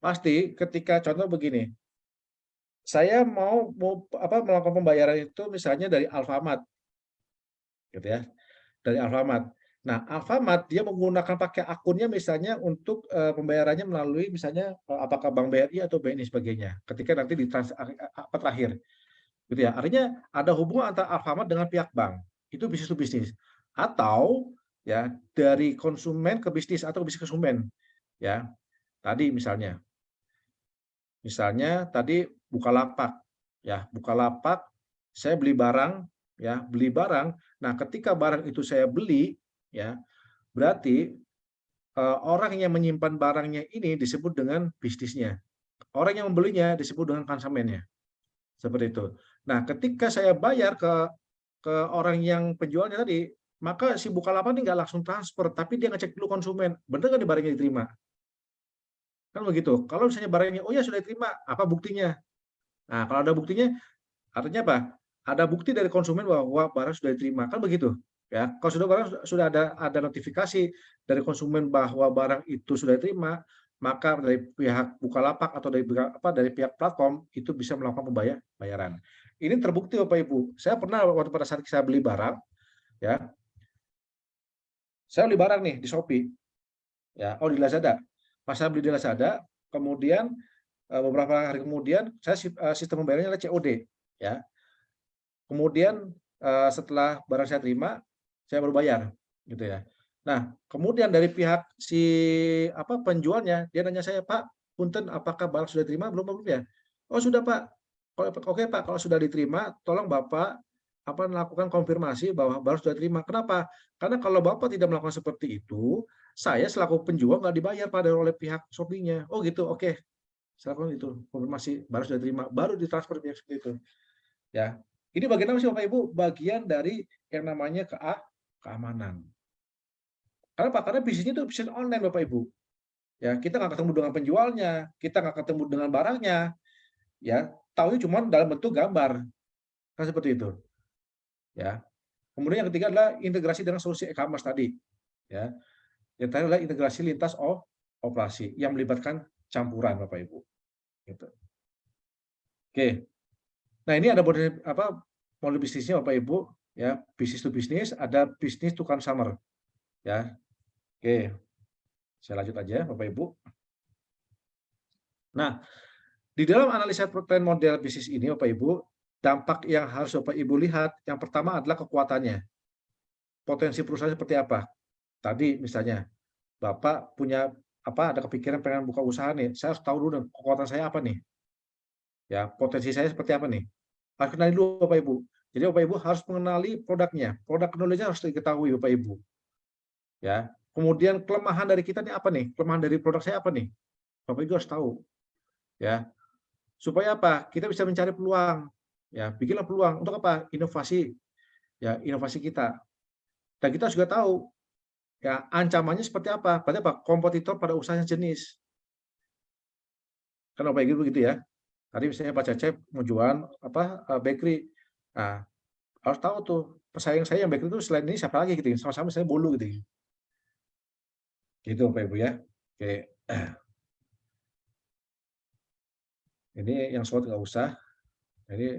Pasti ketika contoh begini. Saya mau, mau apa melakukan pembayaran itu misalnya dari Alfamart. Gitu ya. Dari Alfamart. Nah, Alfamart dia menggunakan pakai akunnya misalnya untuk uh, pembayarannya melalui misalnya uh, apakah Bank BRI atau BNI sebagainya. Ketika nanti di trans, apa terakhir. Gitu ya. Artinya ada hubungan antara Alfamart dengan pihak bank. Itu bisnis to bisnis. Atau ya dari konsumen ke bisnis atau bisnis ke konsumen. Ya. Tadi misalnya. Misalnya tadi buka lapak, Ya, buka lapak, saya beli barang ya, beli barang. Nah, ketika barang itu saya beli ya berarti uh, orang yang menyimpan barangnya ini disebut dengan bisnisnya orang yang membelinya disebut dengan konsumennya seperti itu nah ketika saya bayar ke ke orang yang penjualnya tadi maka si Bukalapak ini nggak langsung transfer tapi dia ngecek dulu konsumen. Benar nggak barangnya diterima? Kan begitu. Kalau misalnya barangnya oh ya sudah diterima. Apa buktinya? Nah kalau ada buktinya artinya apa? Ada bukti dari konsumen bahwa barang sudah diterima. Kan begitu ya. Kalau sudah barang sudah ada ada notifikasi dari konsumen bahwa barang itu sudah diterima maka dari pihak Bukalapak atau dari apa dari pihak platform itu bisa melakukan pembayar bayaran. Ini terbukti Bapak Ibu. Saya pernah waktu pada saat saya beli barang ya. Saya beli barang nih di Shopee. Ya, oh di Lazada. Pas saya beli di Lazada, kemudian eh, beberapa hari kemudian saya eh, sistem pembayarannya adalah COD ya. Kemudian eh, setelah barang saya terima, saya baru bayar gitu ya. Nah, kemudian dari pihak si apa penjualnya dia nanya saya, "Pak, punten apakah barang sudah diterima belum belum ya?" "Oh, sudah, Pak." Oke, Pak, kalau sudah diterima, tolong Bapak apa melakukan konfirmasi bahwa barang sudah diterima. Kenapa? Karena kalau Bapak tidak melakukan seperti itu, saya selaku penjual nggak dibayar pada oleh pihak Shopee-nya. Oh gitu, oke. Silakan itu konfirmasi barang sudah diterima, baru ditransfer seperti itu. Ya. Ini bagian apa sih Bapak Ibu? Bagian dari yang namanya ke keamanan. Karena apa? Karena bisnisnya itu bisnis online Bapak Ibu. Ya, kita nggak ketemu dengan penjualnya, kita nggak ketemu dengan barangnya, ya, tahunya cuma dalam bentuk gambar, kan seperti itu. Ya. Kemudian yang ketiga adalah integrasi dengan solusi e-commerce tadi. Ya. Yang terakhir adalah integrasi lintas operasi yang melibatkan campuran Bapak Ibu. Gitu. Oke. Nah, ini ada model apa model bisnisnya Bapak Ibu ya bisnis to bisnis ada bisnis to consumer ya oke saya lanjut aja bapak ibu nah di dalam analisa tren model bisnis ini bapak ibu dampak yang harus bapak ibu lihat yang pertama adalah kekuatannya potensi perusahaan seperti apa tadi misalnya bapak punya apa ada kepikiran pengen buka usaha nih saya harus tahu dulu kekuatan saya apa nih ya potensi saya seperti apa nih harus kenali dulu bapak ibu jadi Bapak Ibu harus mengenali produknya. Produk knowledge harus diketahui Bapak Ibu. Ya. Kemudian kelemahan dari kita ini apa nih? Kelemahan dari produk saya apa nih? Bapak Ibu harus tahu. Ya. Supaya apa? Kita bisa mencari peluang. Ya, bikinlah peluang untuk apa? Inovasi. ya inovasi kita. Dan kita juga tahu ya ancamannya seperti apa. Berarti apa? Kompetitor pada usahanya jenis. Kan Ibu begitu ya. Tadi misalnya Pak Cecep mau jualan apa eh, bakery. Nah, harus tahu tuh pesaing saya yang bakery itu selain ini siapa lagi gitu. Sama-sama saya bolu gitu. Gitu Bapak Ibu ya. Oke. Ini yang SWOT nggak usah. Ini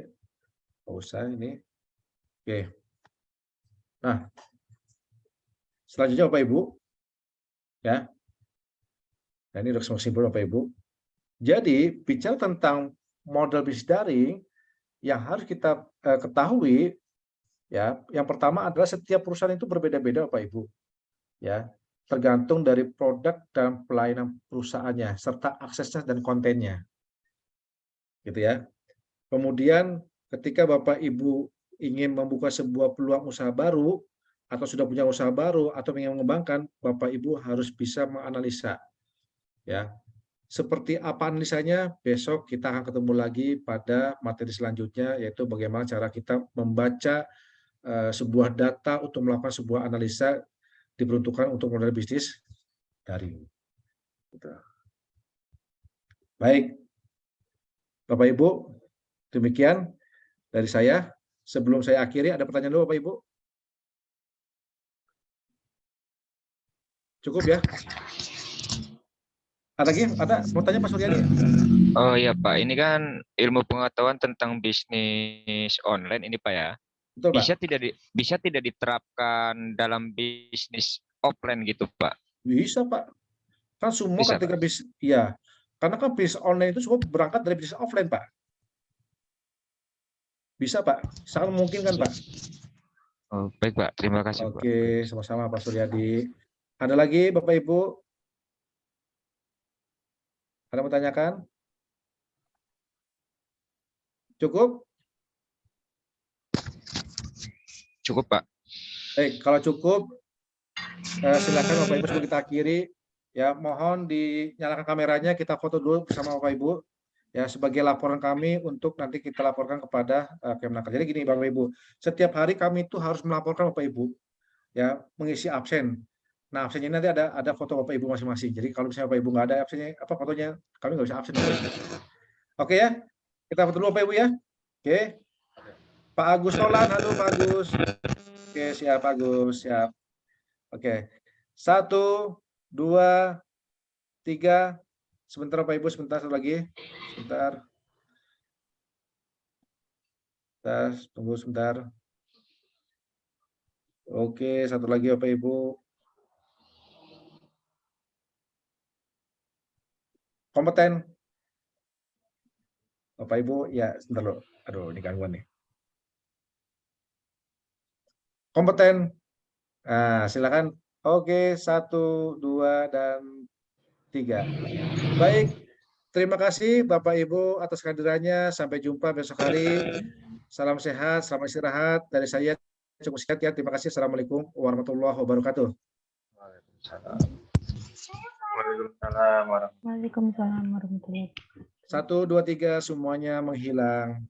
nggak usah ini. Oke. Nah, selanjutnya Bapak Ibu, ya. Nah, ini udah simpel Bapak Ibu. Jadi bicara tentang model bisnis daring yang harus kita eh, ketahui, ya. Yang pertama adalah setiap perusahaan itu berbeda-beda Bapak Ibu, ya. Tergantung dari produk dan pelayanan perusahaannya serta aksesnya dan kontennya gitu ya. Kemudian ketika Bapak Ibu ingin membuka sebuah peluang usaha baru atau sudah punya usaha baru atau ingin mengembangkan, Bapak Ibu harus bisa menganalisa. Ya. Seperti apa analisanya? Besok kita akan ketemu lagi pada materi selanjutnya yaitu bagaimana cara kita membaca uh, sebuah data untuk melakukan sebuah analisa diperuntukkan untuk model bisnis daring. Gitu. Baik, Bapak Ibu, demikian dari saya. Sebelum saya akhiri, ada pertanyaan dulu Bapak Ibu? Cukup ya? Ada lagi? Ada? Mau tanya Pak Suryadi? Oh iya Pak, ini kan ilmu pengetahuan tentang bisnis online ini Pak ya. Betul Pak? Bisa tidak di, bisa tidak diterapkan dalam bisnis offline gitu Pak? Bisa Pak. Kan semua Bisa, ketika bisnis, iya. Karena kan bisnis online itu semua berangkat dari bisnis offline Pak. Bisa Pak, sangat mungkin kan Pak. Oh, baik Pak, terima kasih Pak. Oke, sama-sama Pak Suryadi. Ada lagi Bapak Ibu? Ada yang mau tanyakan? Cukup? Cukup Pak. Baik, kalau cukup, eh, silakan Bapak Ibu sebelum kita akhiri. Ya, mohon dinyalakan kameranya, kita foto dulu bersama Bapak Ibu. Ya, sebagai laporan kami untuk nanti kita laporkan kepada uh, Kemenaker. Jadi gini Bapak Ibu, setiap hari kami itu harus melaporkan Bapak Ibu, ya mengisi absen. Nah, absennya nanti ada ada foto Bapak Ibu masing-masing. Jadi kalau misalnya Bapak Ibu nggak ada absennya, apa fotonya, kami nggak bisa absen. Oke ya, kita foto dulu Bapak Ibu ya. Oke. Pak Agus Solan, halo Pak Agus. Oke, siap Pak Agus, siap. Oke. Satu, dua, tiga. Sebentar Bapak Ibu, sebentar satu lagi. Sebentar. Sebentar, tunggu sebentar. Oke, satu lagi Bapak Ibu. Kompeten. Bapak Ibu, ya sebentar loh. Aduh, ini gangguan nih. Kompeten. Nah, silakan. Oke, satu, dua, dan tiga. Baik, terima kasih Bapak Ibu atas kehadirannya. Sampai jumpa besok hari. Salam sehat, selamat istirahat. Dari saya cukup sekian ya. Terima kasih. Assalamualaikum warahmatullahi wabarakatuh. Waalaikumsalam. Waalaikumsalam warahmatullahi wabarakatuh. Satu, dua, tiga, semuanya menghilang.